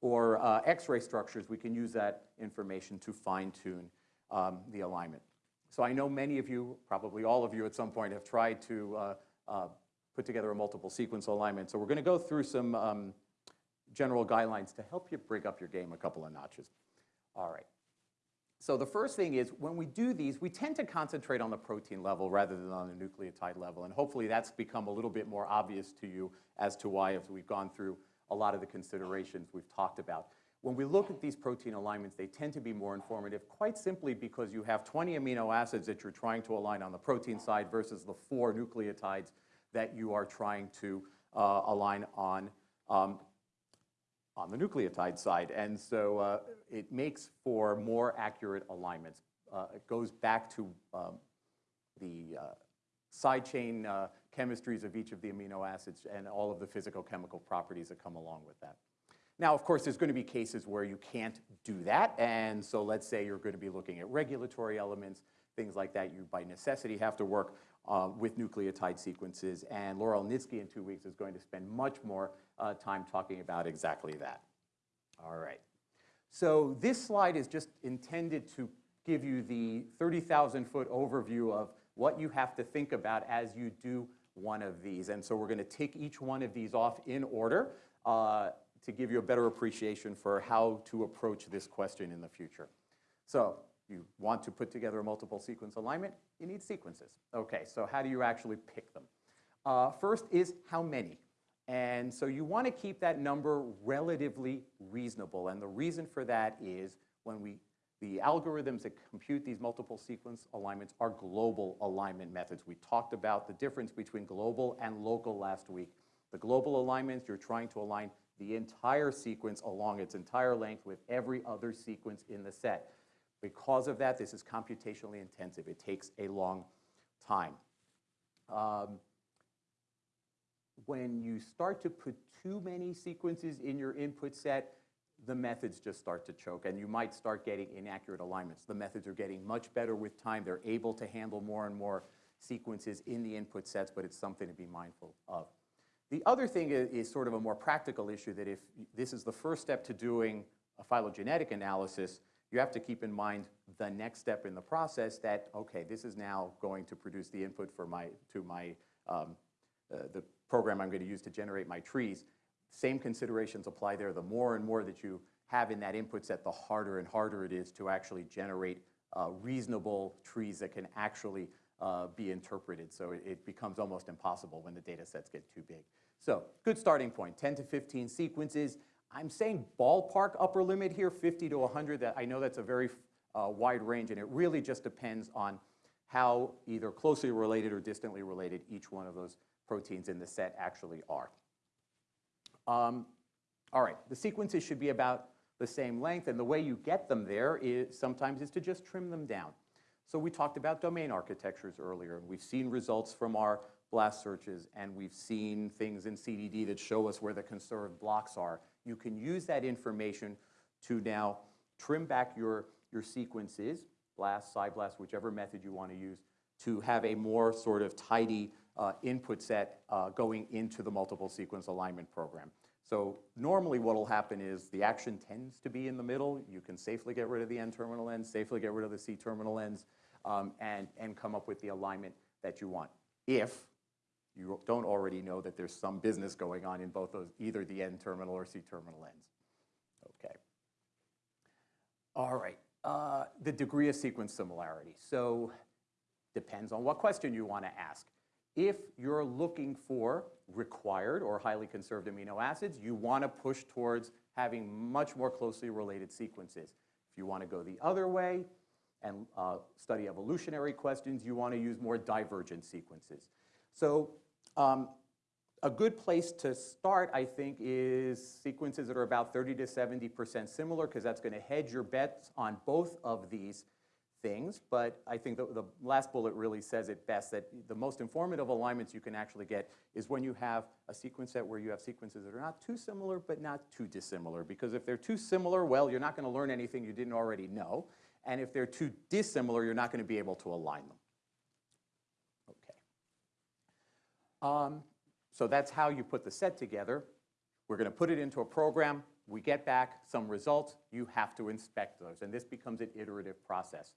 or uh, X-ray structures, we can use that information to fine-tune um, the alignment. So I know many of you, probably all of you at some point, have tried to uh, uh, put together a multiple sequence alignment. So we're going to go through some um, general guidelines to help you break up your game a couple of notches. All right. So the first thing is when we do these, we tend to concentrate on the protein level rather than on the nucleotide level. And hopefully that's become a little bit more obvious to you as to why as we've gone through a lot of the considerations we've talked about. When we look at these protein alignments, they tend to be more informative quite simply because you have 20 amino acids that you're trying to align on the protein side versus the four nucleotides that you are trying to uh, align on um, on the nucleotide side. And so uh, it makes for more accurate alignments. Uh, it goes back to um, the uh, side chain uh, chemistries of each of the amino acids and all of the physical chemical properties that come along with that. Now, of course, there's going to be cases where you can't do that. And so let's say you're going to be looking at regulatory elements, things like that. You, by necessity, have to work uh, with nucleotide sequences. And Laura Elnitski in two weeks is going to spend much more uh, time talking about exactly that. All right. So this slide is just intended to give you the 30,000 foot overview of what you have to think about as you do one of these. And so we're going to take each one of these off in order uh, to give you a better appreciation for how to approach this question in the future. So you want to put together a multiple sequence alignment, you need sequences. Okay, so how do you actually pick them? Uh, first is how many. And so you want to keep that number relatively reasonable. And the reason for that is when we, the algorithms that compute these multiple sequence alignments are global alignment methods. We talked about the difference between global and local last week. The global alignments, you're trying to align the entire sequence along its entire length with every other sequence in the set. Because of that, this is computationally intensive. It takes a long time. Um, when you start to put too many sequences in your input set, the methods just start to choke and you might start getting inaccurate alignments. The methods are getting much better with time. They're able to handle more and more sequences in the input sets, but it's something to be mindful of. The other thing is, is sort of a more practical issue that if this is the first step to doing a phylogenetic analysis, you have to keep in mind the next step in the process that, okay, this is now going to produce the input for my, to my, um, uh, the program I'm going to use to generate my trees. Same considerations apply there. The more and more that you have in that input set, the harder and harder it is to actually generate uh, reasonable trees that can actually uh, be interpreted. So it, it, becomes almost impossible when the data sets get too big. So good starting point, 10 to 15 sequences. I'm saying ballpark upper limit here, 50 to 100. That I know that's a very uh, wide range, and it really just depends on how either closely related or distantly related each one of those proteins in the set actually are. Um, all right, the sequences should be about the same length, and the way you get them there is sometimes is to just trim them down. So we talked about domain architectures earlier, and we've seen results from our blast searches and we've seen things in CDD that show us where the conserved blocks are, you can use that information to now trim back your, your sequences, blast, PSI-BLAST, whichever method you want to use, to have a more sort of tidy uh, input set uh, going into the multiple sequence alignment program. So normally what will happen is the action tends to be in the middle. You can safely get rid of the N-terminal ends, safely get rid of the C-terminal ends, um, and, and come up with the alignment that you want. If you don't already know that there's some business going on in both those, either the N-terminal or C-terminal ends. Okay. All right, uh, the degree of sequence similarity. So depends on what question you want to ask. If you're looking for required or highly conserved amino acids, you want to push towards having much more closely related sequences. If you want to go the other way and uh, study evolutionary questions, you want to use more divergent sequences. So um, a good place to start, I think, is sequences that are about 30 to 70% similar because that's going to hedge your bets on both of these things, but I think the, the last bullet really says it best, that the most informative alignments you can actually get is when you have a sequence set where you have sequences that are not too similar but not too dissimilar, because if they're too similar, well, you're not going to learn anything you didn't already know, and if they're too dissimilar, you're not going to be able to align them. Okay. Um, so that's how you put the set together. We're going to put it into a program. We get back some results. You have to inspect those, and this becomes an iterative process.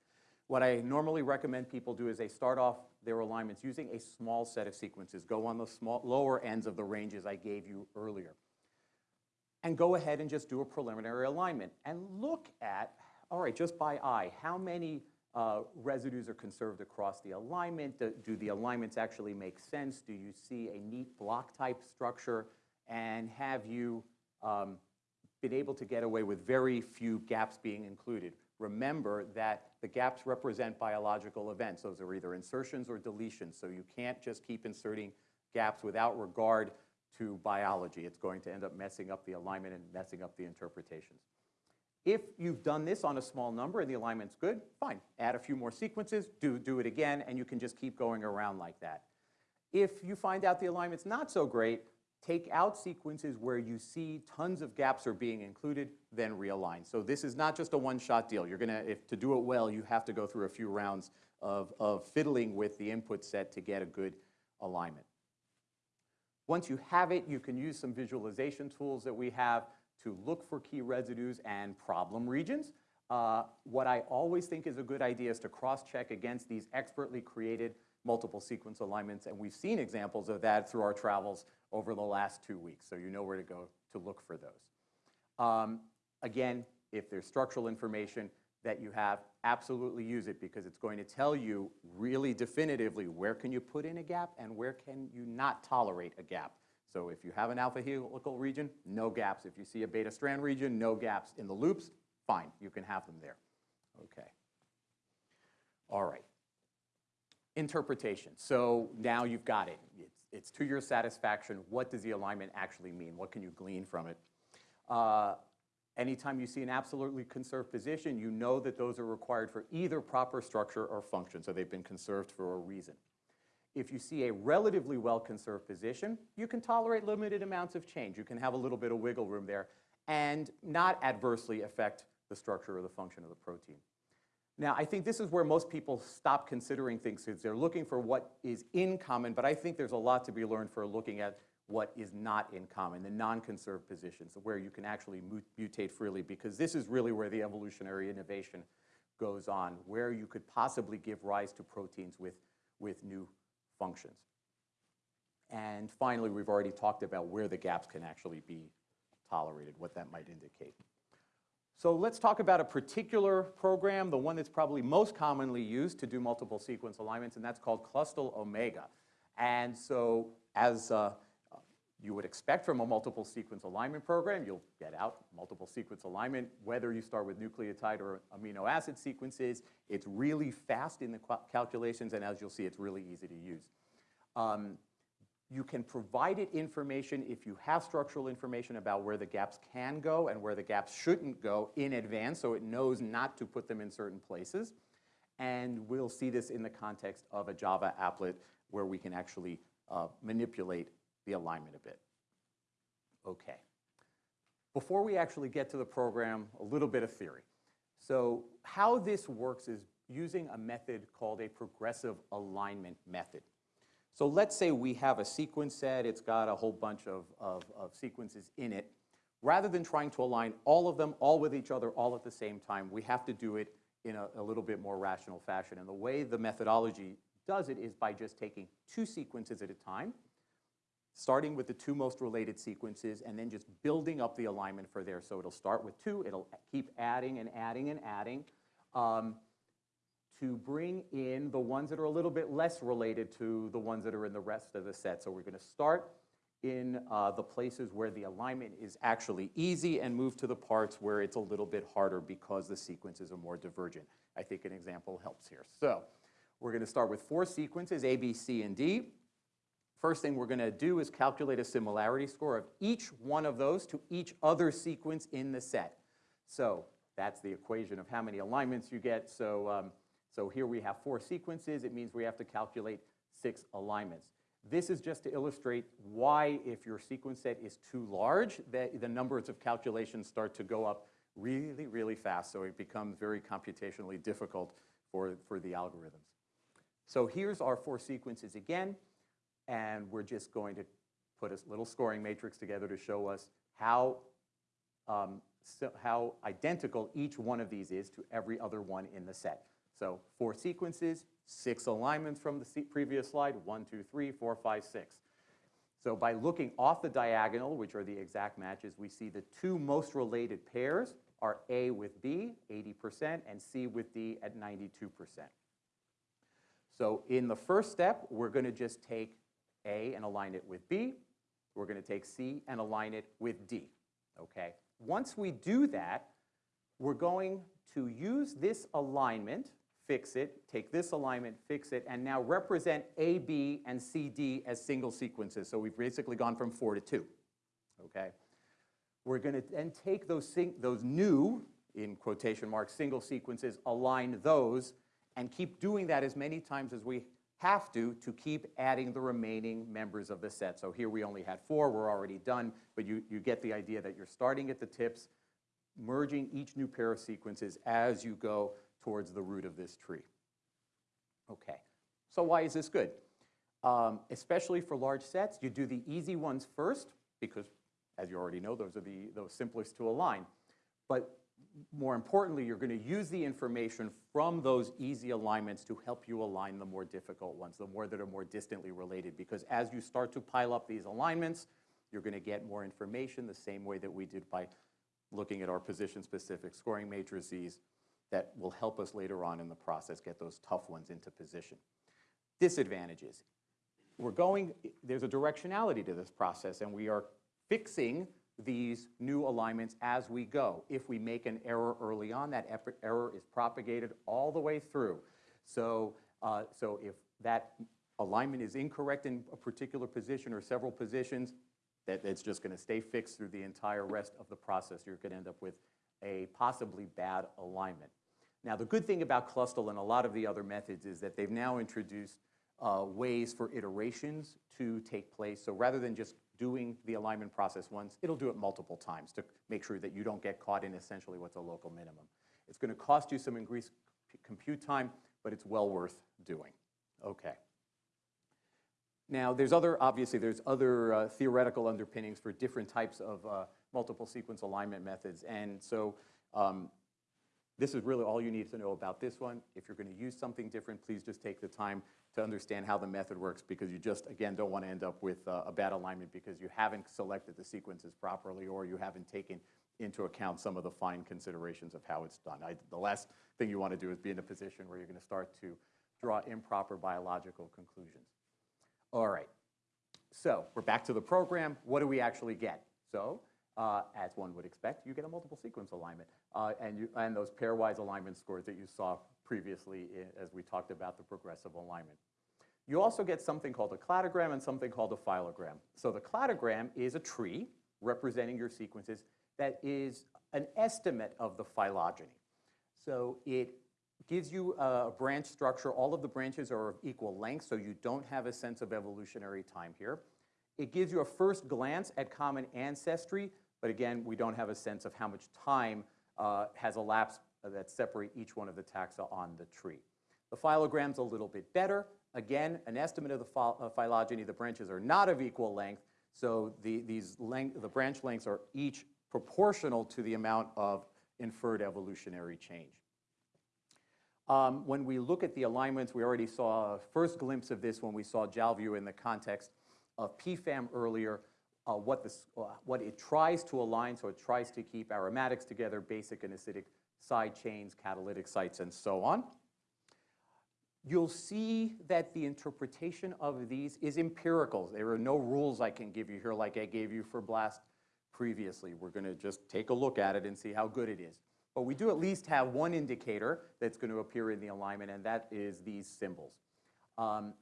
What I normally recommend people do is they start off their alignments using a small set of sequences. Go on the small, lower ends of the ranges I gave you earlier. And go ahead and just do a preliminary alignment and look at, all right, just by eye, how many uh, residues are conserved across the alignment? Do, do the alignments actually make sense? Do you see a neat block type structure? And have you um, been able to get away with very few gaps being included? remember that the gaps represent biological events. Those are either insertions or deletions, so you can't just keep inserting gaps without regard to biology. It's going to end up messing up the alignment and messing up the interpretations. If you've done this on a small number and the alignment's good, fine. Add a few more sequences, do, do it again, and you can just keep going around like that. If you find out the alignment's not so great, take out sequences where you see tons of gaps are being included, then realign. So this is not just a one-shot deal. You're gonna, if to do it well, you have to go through a few rounds of, of fiddling with the input set to get a good alignment. Once you have it, you can use some visualization tools that we have to look for key residues and problem regions. Uh, what I always think is a good idea is to cross-check against these expertly created multiple sequence alignments, and we've seen examples of that through our travels over the last two weeks, so you know where to go to look for those. Um, again, if there's structural information that you have, absolutely use it because it's going to tell you really definitively where can you put in a gap and where can you not tolerate a gap. So if you have an alpha helical region, no gaps. If you see a beta strand region, no gaps. In the loops, fine, you can have them there. Okay. All right interpretation. So now you've got it. It's, it's, to your satisfaction. What does the alignment actually mean? What can you glean from it? Uh, anytime you see an absolutely conserved position, you know that those are required for either proper structure or function, so they've been conserved for a reason. If you see a relatively well-conserved position, you can tolerate limited amounts of change. You can have a little bit of wiggle room there and not adversely affect the structure or the function of the protein. Now, I think this is where most people stop considering things because they're looking for what is in common, but I think there's a lot to be learned for looking at what is not in common, the non-conserved positions, where you can actually mutate freely, because this is really where the evolutionary innovation goes on, where you could possibly give rise to proteins with, with new functions. And finally, we've already talked about where the gaps can actually be tolerated, what that might indicate. So let's talk about a particular program, the one that's probably most commonly used to do multiple sequence alignments, and that's called Clustal Omega. And so as uh, you would expect from a multiple sequence alignment program, you'll get out multiple sequence alignment, whether you start with nucleotide or amino acid sequences. It's really fast in the calculations, and as you'll see, it's really easy to use. Um, you can provide it information if you have structural information about where the gaps can go and where the gaps shouldn't go in advance so it knows not to put them in certain places. And we'll see this in the context of a Java applet where we can actually uh, manipulate the alignment a bit. Okay. Before we actually get to the program, a little bit of theory. So how this works is using a method called a progressive alignment method. So let's say we have a sequence set, it's got a whole bunch of, of, of, sequences in it. Rather than trying to align all of them all with each other all at the same time, we have to do it in a, a little bit more rational fashion. And the way the methodology does it is by just taking two sequences at a time, starting with the two most related sequences, and then just building up the alignment for there. So it'll start with two, it'll keep adding and adding and adding um, to bring in the ones that are a little bit less related to the ones that are in the rest of the set. So we're going to start in uh, the places where the alignment is actually easy and move to the parts where it's a little bit harder because the sequences are more divergent. I think an example helps here. So we're going to start with four sequences, A, B, C, and D. First thing we're going to do is calculate a similarity score of each one of those to each other sequence in the set. So that's the equation of how many alignments you get. So, um, so here we have four sequences. It means we have to calculate six alignments. This is just to illustrate why, if your sequence set is too large, that the numbers of calculations start to go up really, really fast. So it becomes very computationally difficult for, for the algorithms. So here's our four sequences again. And we're just going to put a little scoring matrix together to show us how, um, so how identical each one of these is to every other one in the set. So four sequences, six alignments from the previous slide, one, two, three, four, five, six. So by looking off the diagonal, which are the exact matches, we see the two most related pairs are A with B, 80%, and C with D at 92%. So in the first step, we're going to just take A and align it with B. We're going to take C and align it with D. Okay. Once we do that, we're going to use this alignment fix it, take this alignment, fix it, and now represent A, B, and C, D as single sequences. So we've basically gone from four to two, okay? We're going to then take those, those new, in quotation marks, single sequences, align those, and keep doing that as many times as we have to to keep adding the remaining members of the set. So here we only had four, we're already done, but you, you get the idea that you're starting at the tips, merging each new pair of sequences as you go towards the root of this tree. Okay, so why is this good? Um, especially for large sets, you do the easy ones first because, as you already know, those are the those simplest to align. But more importantly, you're going to use the information from those easy alignments to help you align the more difficult ones, the more that are more distantly related. Because as you start to pile up these alignments, you're going to get more information the same way that we did by looking at our position-specific scoring matrices that will help us later on in the process get those tough ones into position. Disadvantages. We're going, there's a directionality to this process and we are fixing these new alignments as we go. If we make an error early on, that error is propagated all the way through. So, uh, so if that alignment is incorrect in a particular position or several positions, that it's just going to stay fixed through the entire rest of the process. You're going to end up with a possibly bad alignment. Now, the good thing about Clustal and a lot of the other methods is that they've now introduced uh, ways for iterations to take place. So rather than just doing the alignment process once, it'll do it multiple times to make sure that you don't get caught in essentially what's a local minimum. It's going to cost you some increased compute time, but it's well worth doing. Okay. Now, there's other, obviously, there's other uh, theoretical underpinnings for different types of uh, multiple sequence alignment methods. And so um, this is really all you need to know about this one. If you're going to use something different, please just take the time to understand how the method works because you just, again, don't want to end up with uh, a bad alignment because you haven't selected the sequences properly or you haven't taken into account some of the fine considerations of how it's done. I, the last thing you want to do is be in a position where you're going to start to draw improper biological conclusions. All right, so we're back to the program. What do we actually get? So uh, as one would expect, you get a multiple sequence alignment. Uh, and, you, and those pairwise alignment scores that you saw previously in, as we talked about the progressive alignment. You also get something called a cladogram and something called a phylogram. So the cladogram is a tree representing your sequences that is an estimate of the phylogeny. So it gives you a branch structure. All of the branches are of equal length, so you don't have a sense of evolutionary time here. It gives you a first glance at common ancestry, but again, we don't have a sense of how much time uh, has elapsed that separate each one of the taxa on the tree. The phylogram's a little bit better. Again, an estimate of the phy uh, phylogeny, the branches are not of equal length, so the, these length, the branch lengths are each proportional to the amount of inferred evolutionary change. Um, when we look at the alignments, we already saw a first glimpse of this when we saw Jalview in the context of PFAM earlier, uh, what, this, uh, what it tries to align, so it tries to keep aromatics together, basic and acidic side chains, catalytic sites, and so on. You'll see that the interpretation of these is empirical. There are no rules I can give you here like I gave you for BLAST previously. We're going to just take a look at it and see how good it is. But we do at least have one indicator that's going to appear in the alignment, and that is these symbols. Um,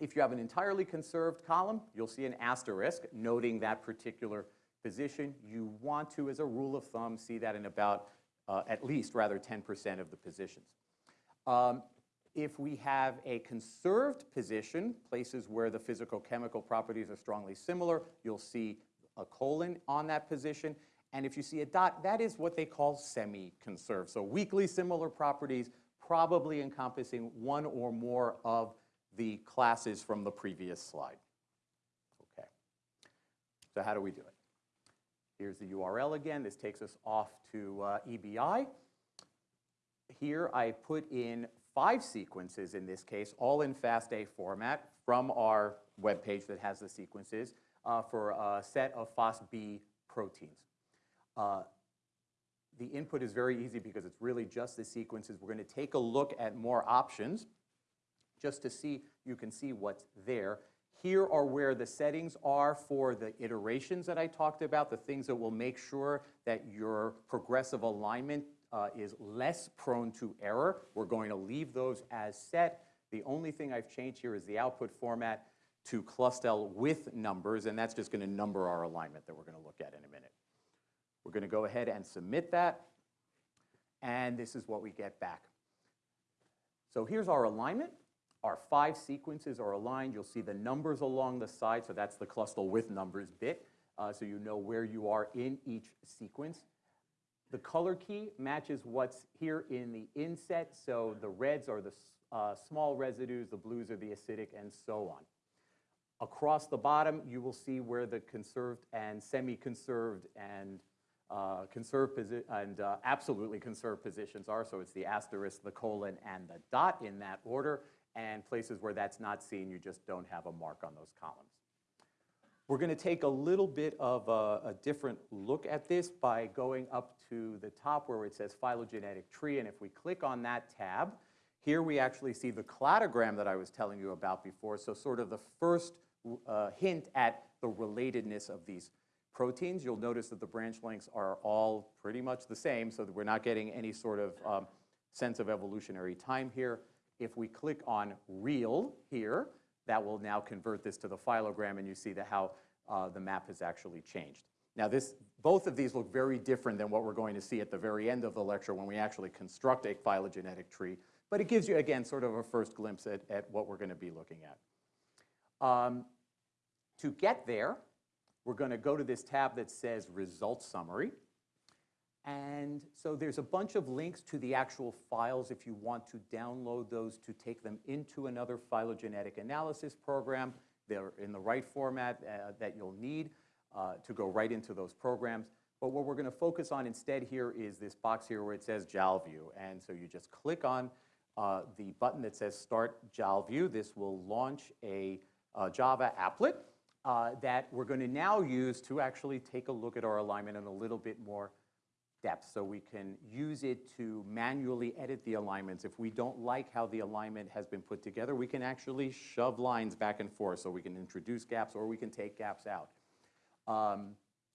if you have an entirely conserved column, you'll see an asterisk noting that particular position. You want to, as a rule of thumb, see that in about uh, at least, rather, 10% of the positions. Um, if we have a conserved position, places where the physical-chemical properties are strongly similar, you'll see a colon on that position. And if you see a dot, that is what they call semi-conserved. So weakly similar properties, probably encompassing one or more of the classes from the previous slide. Okay. So how do we do it? Here's the URL again. This takes us off to uh, EBI. Here I put in five sequences in this case, all in FASTA format from our web page that has the sequences uh, for a set of FOSB proteins. Uh, the input is very easy because it's really just the sequences. We're going to take a look at more options just to see, you can see what's there. Here are where the settings are for the iterations that I talked about, the things that will make sure that your progressive alignment uh, is less prone to error. We're going to leave those as set. The only thing I've changed here is the output format to Clustal with numbers, and that's just going to number our alignment that we're going to look at in a minute. We're going to go ahead and submit that, and this is what we get back. So here's our alignment. Our five sequences are aligned. You'll see the numbers along the side, so that's the Clustal with numbers bit, uh, so you know where you are in each sequence. The color key matches what's here in the inset, so the reds are the uh, small residues, the blues are the acidic, and so on. Across the bottom, you will see where the conserved and semi-conserved and uh, conserved and uh, absolutely conserved positions are. So it's the asterisk, the colon, and the dot in that order and places where that's not seen, you just don't have a mark on those columns. We're going to take a little bit of a, a, different look at this by going up to the top where it says phylogenetic tree, and if we click on that tab, here we actually see the cladogram that I was telling you about before, so sort of the first uh, hint at the relatedness of these proteins. You'll notice that the branch lengths are all pretty much the same, so that we're not getting any sort of um, sense of evolutionary time here. If we click on real here, that will now convert this to the phylogram and you see the, how uh, the map has actually changed. Now this, both of these look very different than what we're going to see at the very end of the lecture when we actually construct a phylogenetic tree, but it gives you, again, sort of a first glimpse at, at what we're going to be looking at. Um, to get there, we're going to go to this tab that says Results Summary. And so there's a bunch of links to the actual files if you want to download those to take them into another phylogenetic analysis program. They're in the right format uh, that you'll need uh, to go right into those programs. But what we're going to focus on instead here is this box here where it says Jalview. And so you just click on uh, the button that says Start Jalview. This will launch a uh, Java applet uh, that we're going to now use to actually take a look at our alignment in a little bit more depth so we can use it to manually edit the alignments. If we don't like how the alignment has been put together, we can actually shove lines back and forth so we can introduce gaps or we can take gaps out. Um,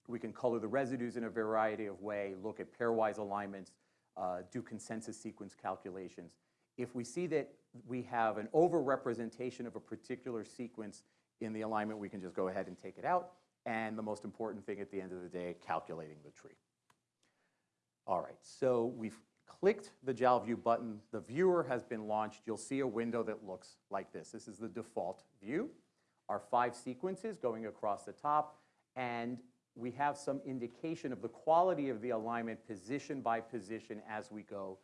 we can color the residues in a variety of ways, look at pairwise alignments, uh, do consensus sequence calculations. If we see that we have an overrepresentation of a particular sequence in the alignment, we can just go ahead and take it out. And the most important thing at the end of the day, calculating the tree. All right, so we've clicked the JALView button, the viewer has been launched. You'll see a window that looks like this. This is the default view. Our five sequences going across the top, and we have some indication of the quality of the alignment position by position as we go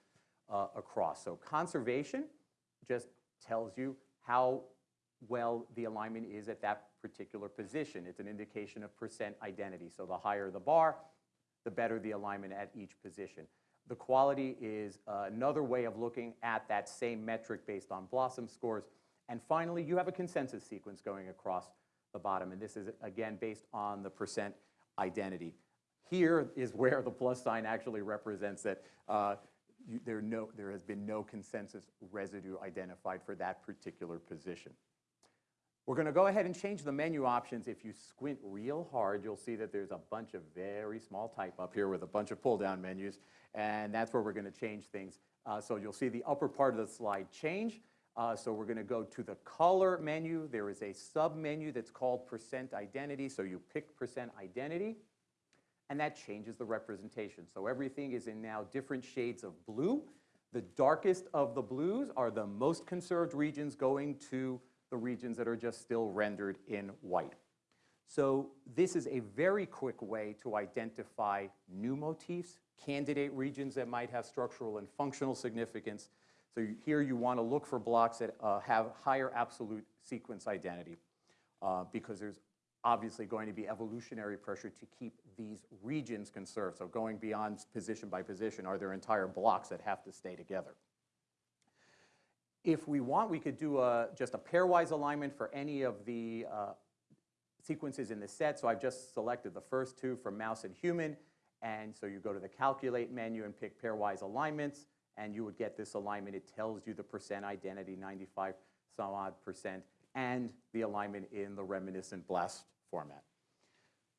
uh, across. So conservation just tells you how well the alignment is at that particular position. It's an indication of percent identity. So the higher the bar, the better the alignment at each position. The quality is uh, another way of looking at that same metric based on BLOSUM scores. And finally, you have a consensus sequence going across the bottom. And this is, again, based on the percent identity. Here is where the plus sign actually represents that uh, you, there, no, there has been no consensus residue identified for that particular position. We're going to go ahead and change the menu options. If you squint real hard, you'll see that there's a bunch of very small type up here with a bunch of pull-down menus, and that's where we're going to change things. Uh, so you'll see the upper part of the slide change. Uh, so we're going to go to the color menu. There is a sub-menu that's called percent identity. So you pick percent identity, and that changes the representation. So everything is in now different shades of blue. The darkest of the blues are the most conserved regions going to the regions that are just still rendered in white. So this is a very quick way to identify new motifs, candidate regions that might have structural and functional significance, so here you want to look for blocks that uh, have higher absolute sequence identity uh, because there's obviously going to be evolutionary pressure to keep these regions conserved. So going beyond position by position, are there entire blocks that have to stay together? If we want, we could do a, just a pairwise alignment for any of the uh, sequences in the set. So I've just selected the first two from mouse and human. And so you go to the calculate menu and pick pairwise alignments and you would get this alignment. It tells you the percent identity, 95 some odd percent, and the alignment in the reminiscent BLAST format.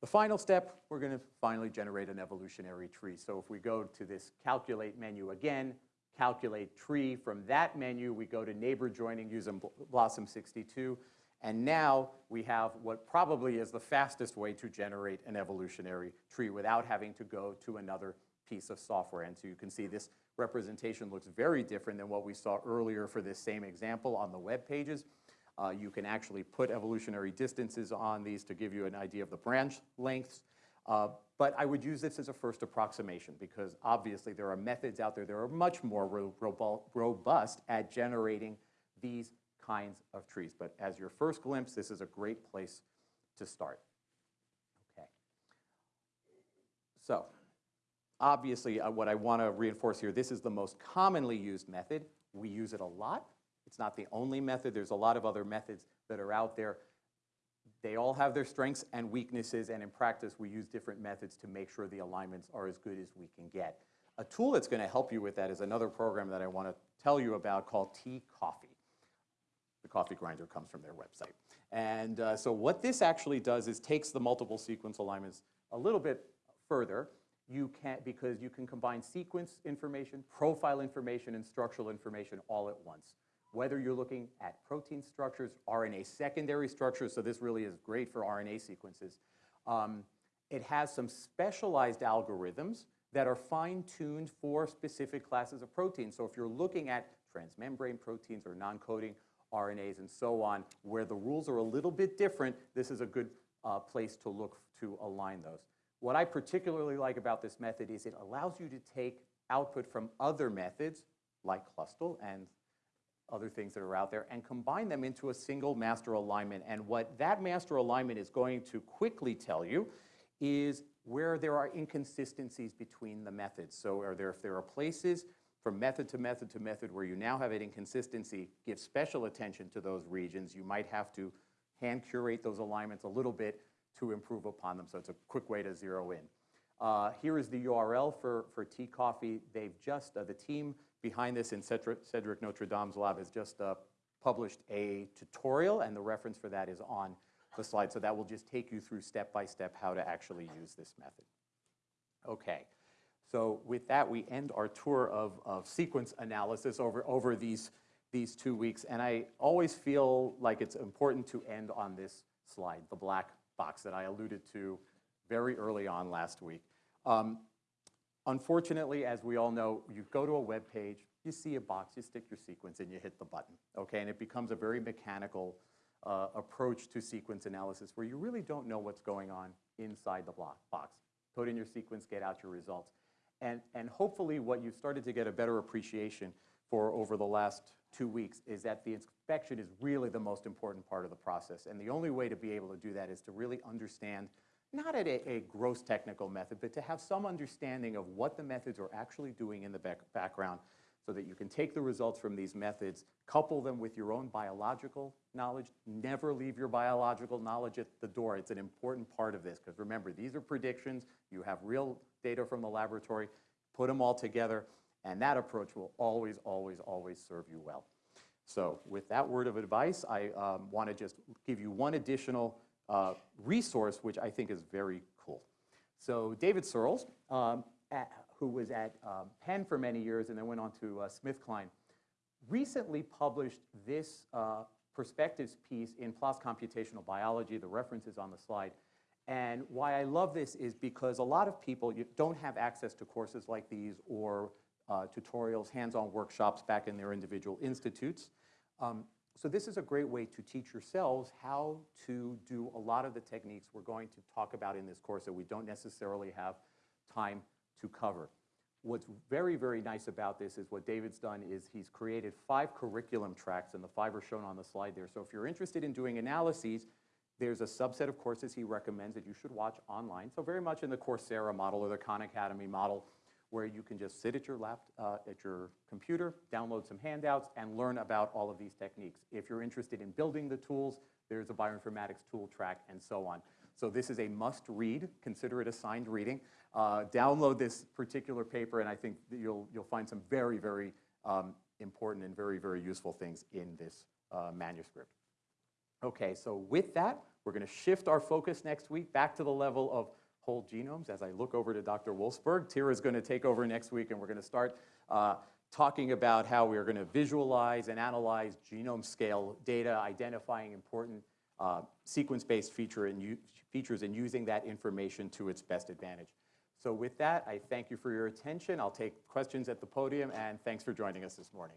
The final step, we're going to finally generate an evolutionary tree. So if we go to this calculate menu again, calculate tree, from that menu we go to neighbor joining using BLOSUM 62, and now we have what probably is the fastest way to generate an evolutionary tree without having to go to another piece of software. And so you can see this representation looks very different than what we saw earlier for this same example on the web pages. Uh, you can actually put evolutionary distances on these to give you an idea of the branch lengths. Uh, but I would use this as a first approximation because obviously there are methods out there that are much more ro robust at generating these kinds of trees. But as your first glimpse, this is a great place to start. Okay. So Obviously, uh, what I want to reinforce here, this is the most commonly used method. We use it a lot. It's not the only method. There's a lot of other methods that are out there. They all have their strengths and weaknesses, and in practice, we use different methods to make sure the alignments are as good as we can get. A tool that's going to help you with that is another program that I want to tell you about called Tea Coffee. The coffee grinder comes from their website. And uh, so what this actually does is takes the multiple sequence alignments a little bit further you can, because you can combine sequence information, profile information, and structural information all at once. Whether you're looking at protein structures, RNA secondary structures, so this really is great for RNA sequences. Um, it has some specialized algorithms that are fine-tuned for specific classes of proteins. So if you're looking at transmembrane proteins or non-coding RNAs and so on, where the rules are a little bit different, this is a good uh, place to look to align those. What I particularly like about this method is it allows you to take output from other methods, like Clustal and other things that are out there, and combine them into a single master alignment. And what that master alignment is going to quickly tell you is where there are inconsistencies between the methods. So are there, if there are places from method to method to method where you now have an inconsistency, give special attention to those regions. You might have to hand curate those alignments a little bit to improve upon them. So it's a quick way to zero in. Uh, here is the URL for, for T-Coffee. They've just, uh, the team behind this in Cedric, Cedric Notredame's lab has just uh, published a tutorial, and the reference for that is on the slide. So that will just take you through step by step how to actually use this method. Okay. So with that, we end our tour of, of sequence analysis over, over these, these two weeks. And I always feel like it's important to end on this slide, the black box that I alluded to very early on last week. Um, unfortunately, as we all know, you go to a web page, you see a box, you stick your sequence and you hit the button, okay? And it becomes a very mechanical uh, approach to sequence analysis where you really don't know what's going on inside the block box. Put in your sequence, get out your results. And, and hopefully what you've started to get a better appreciation for over the last two weeks is that the inspection is really the most important part of the process. And the only way to be able to do that is to really understand, not at a, a gross technical method, but to have some understanding of what the methods are actually doing in the back, background so that you can take the results from these methods, couple them with your own biological knowledge. Never leave your biological knowledge at the door. It's an important part of this because remember, these are predictions. You have real data from the laboratory. Put them all together, and that approach will always, always, always serve you well. So with that word of advice, I um, want to just give you one additional uh, resource, which I think is very cool. So David Searls, um, at, who was at um, Penn for many years and then went on to uh, SmithKline, recently published this uh, perspectives piece in PLOS Computational Biology. The reference is on the slide. And why I love this is because a lot of people don't have access to courses like these or uh, tutorials, hands-on workshops back in their individual institutes. Um, so this is a great way to teach yourselves how to do a lot of the techniques we're going to talk about in this course that we don't necessarily have time to cover. What's very, very nice about this is what David's done is he's created five curriculum tracks, and the five are shown on the slide there. So if you're interested in doing analyses, there's a subset of courses he recommends that you should watch online. So very much in the Coursera model or the Khan Academy model, where you can just sit at your lap, uh, at your computer, download some handouts, and learn about all of these techniques. If you're interested in building the tools, there's a bioinformatics tool track, and so on. So this is a must-read. Consider it assigned reading. Uh, download this particular paper, and I think you'll, you'll find some very, very um, important and very, very useful things in this uh, manuscript. Okay, so with that, we're going to shift our focus next week back to the level of whole genomes. As I look over to Dr. Wolfsberg, Tyra is going to take over next week, and we're going to start uh, talking about how we are going to visualize and analyze genome scale data, identifying important uh, sequence-based feature and features and using that information to its best advantage. So with that, I thank you for your attention. I'll take questions at the podium, and thanks for joining us this morning.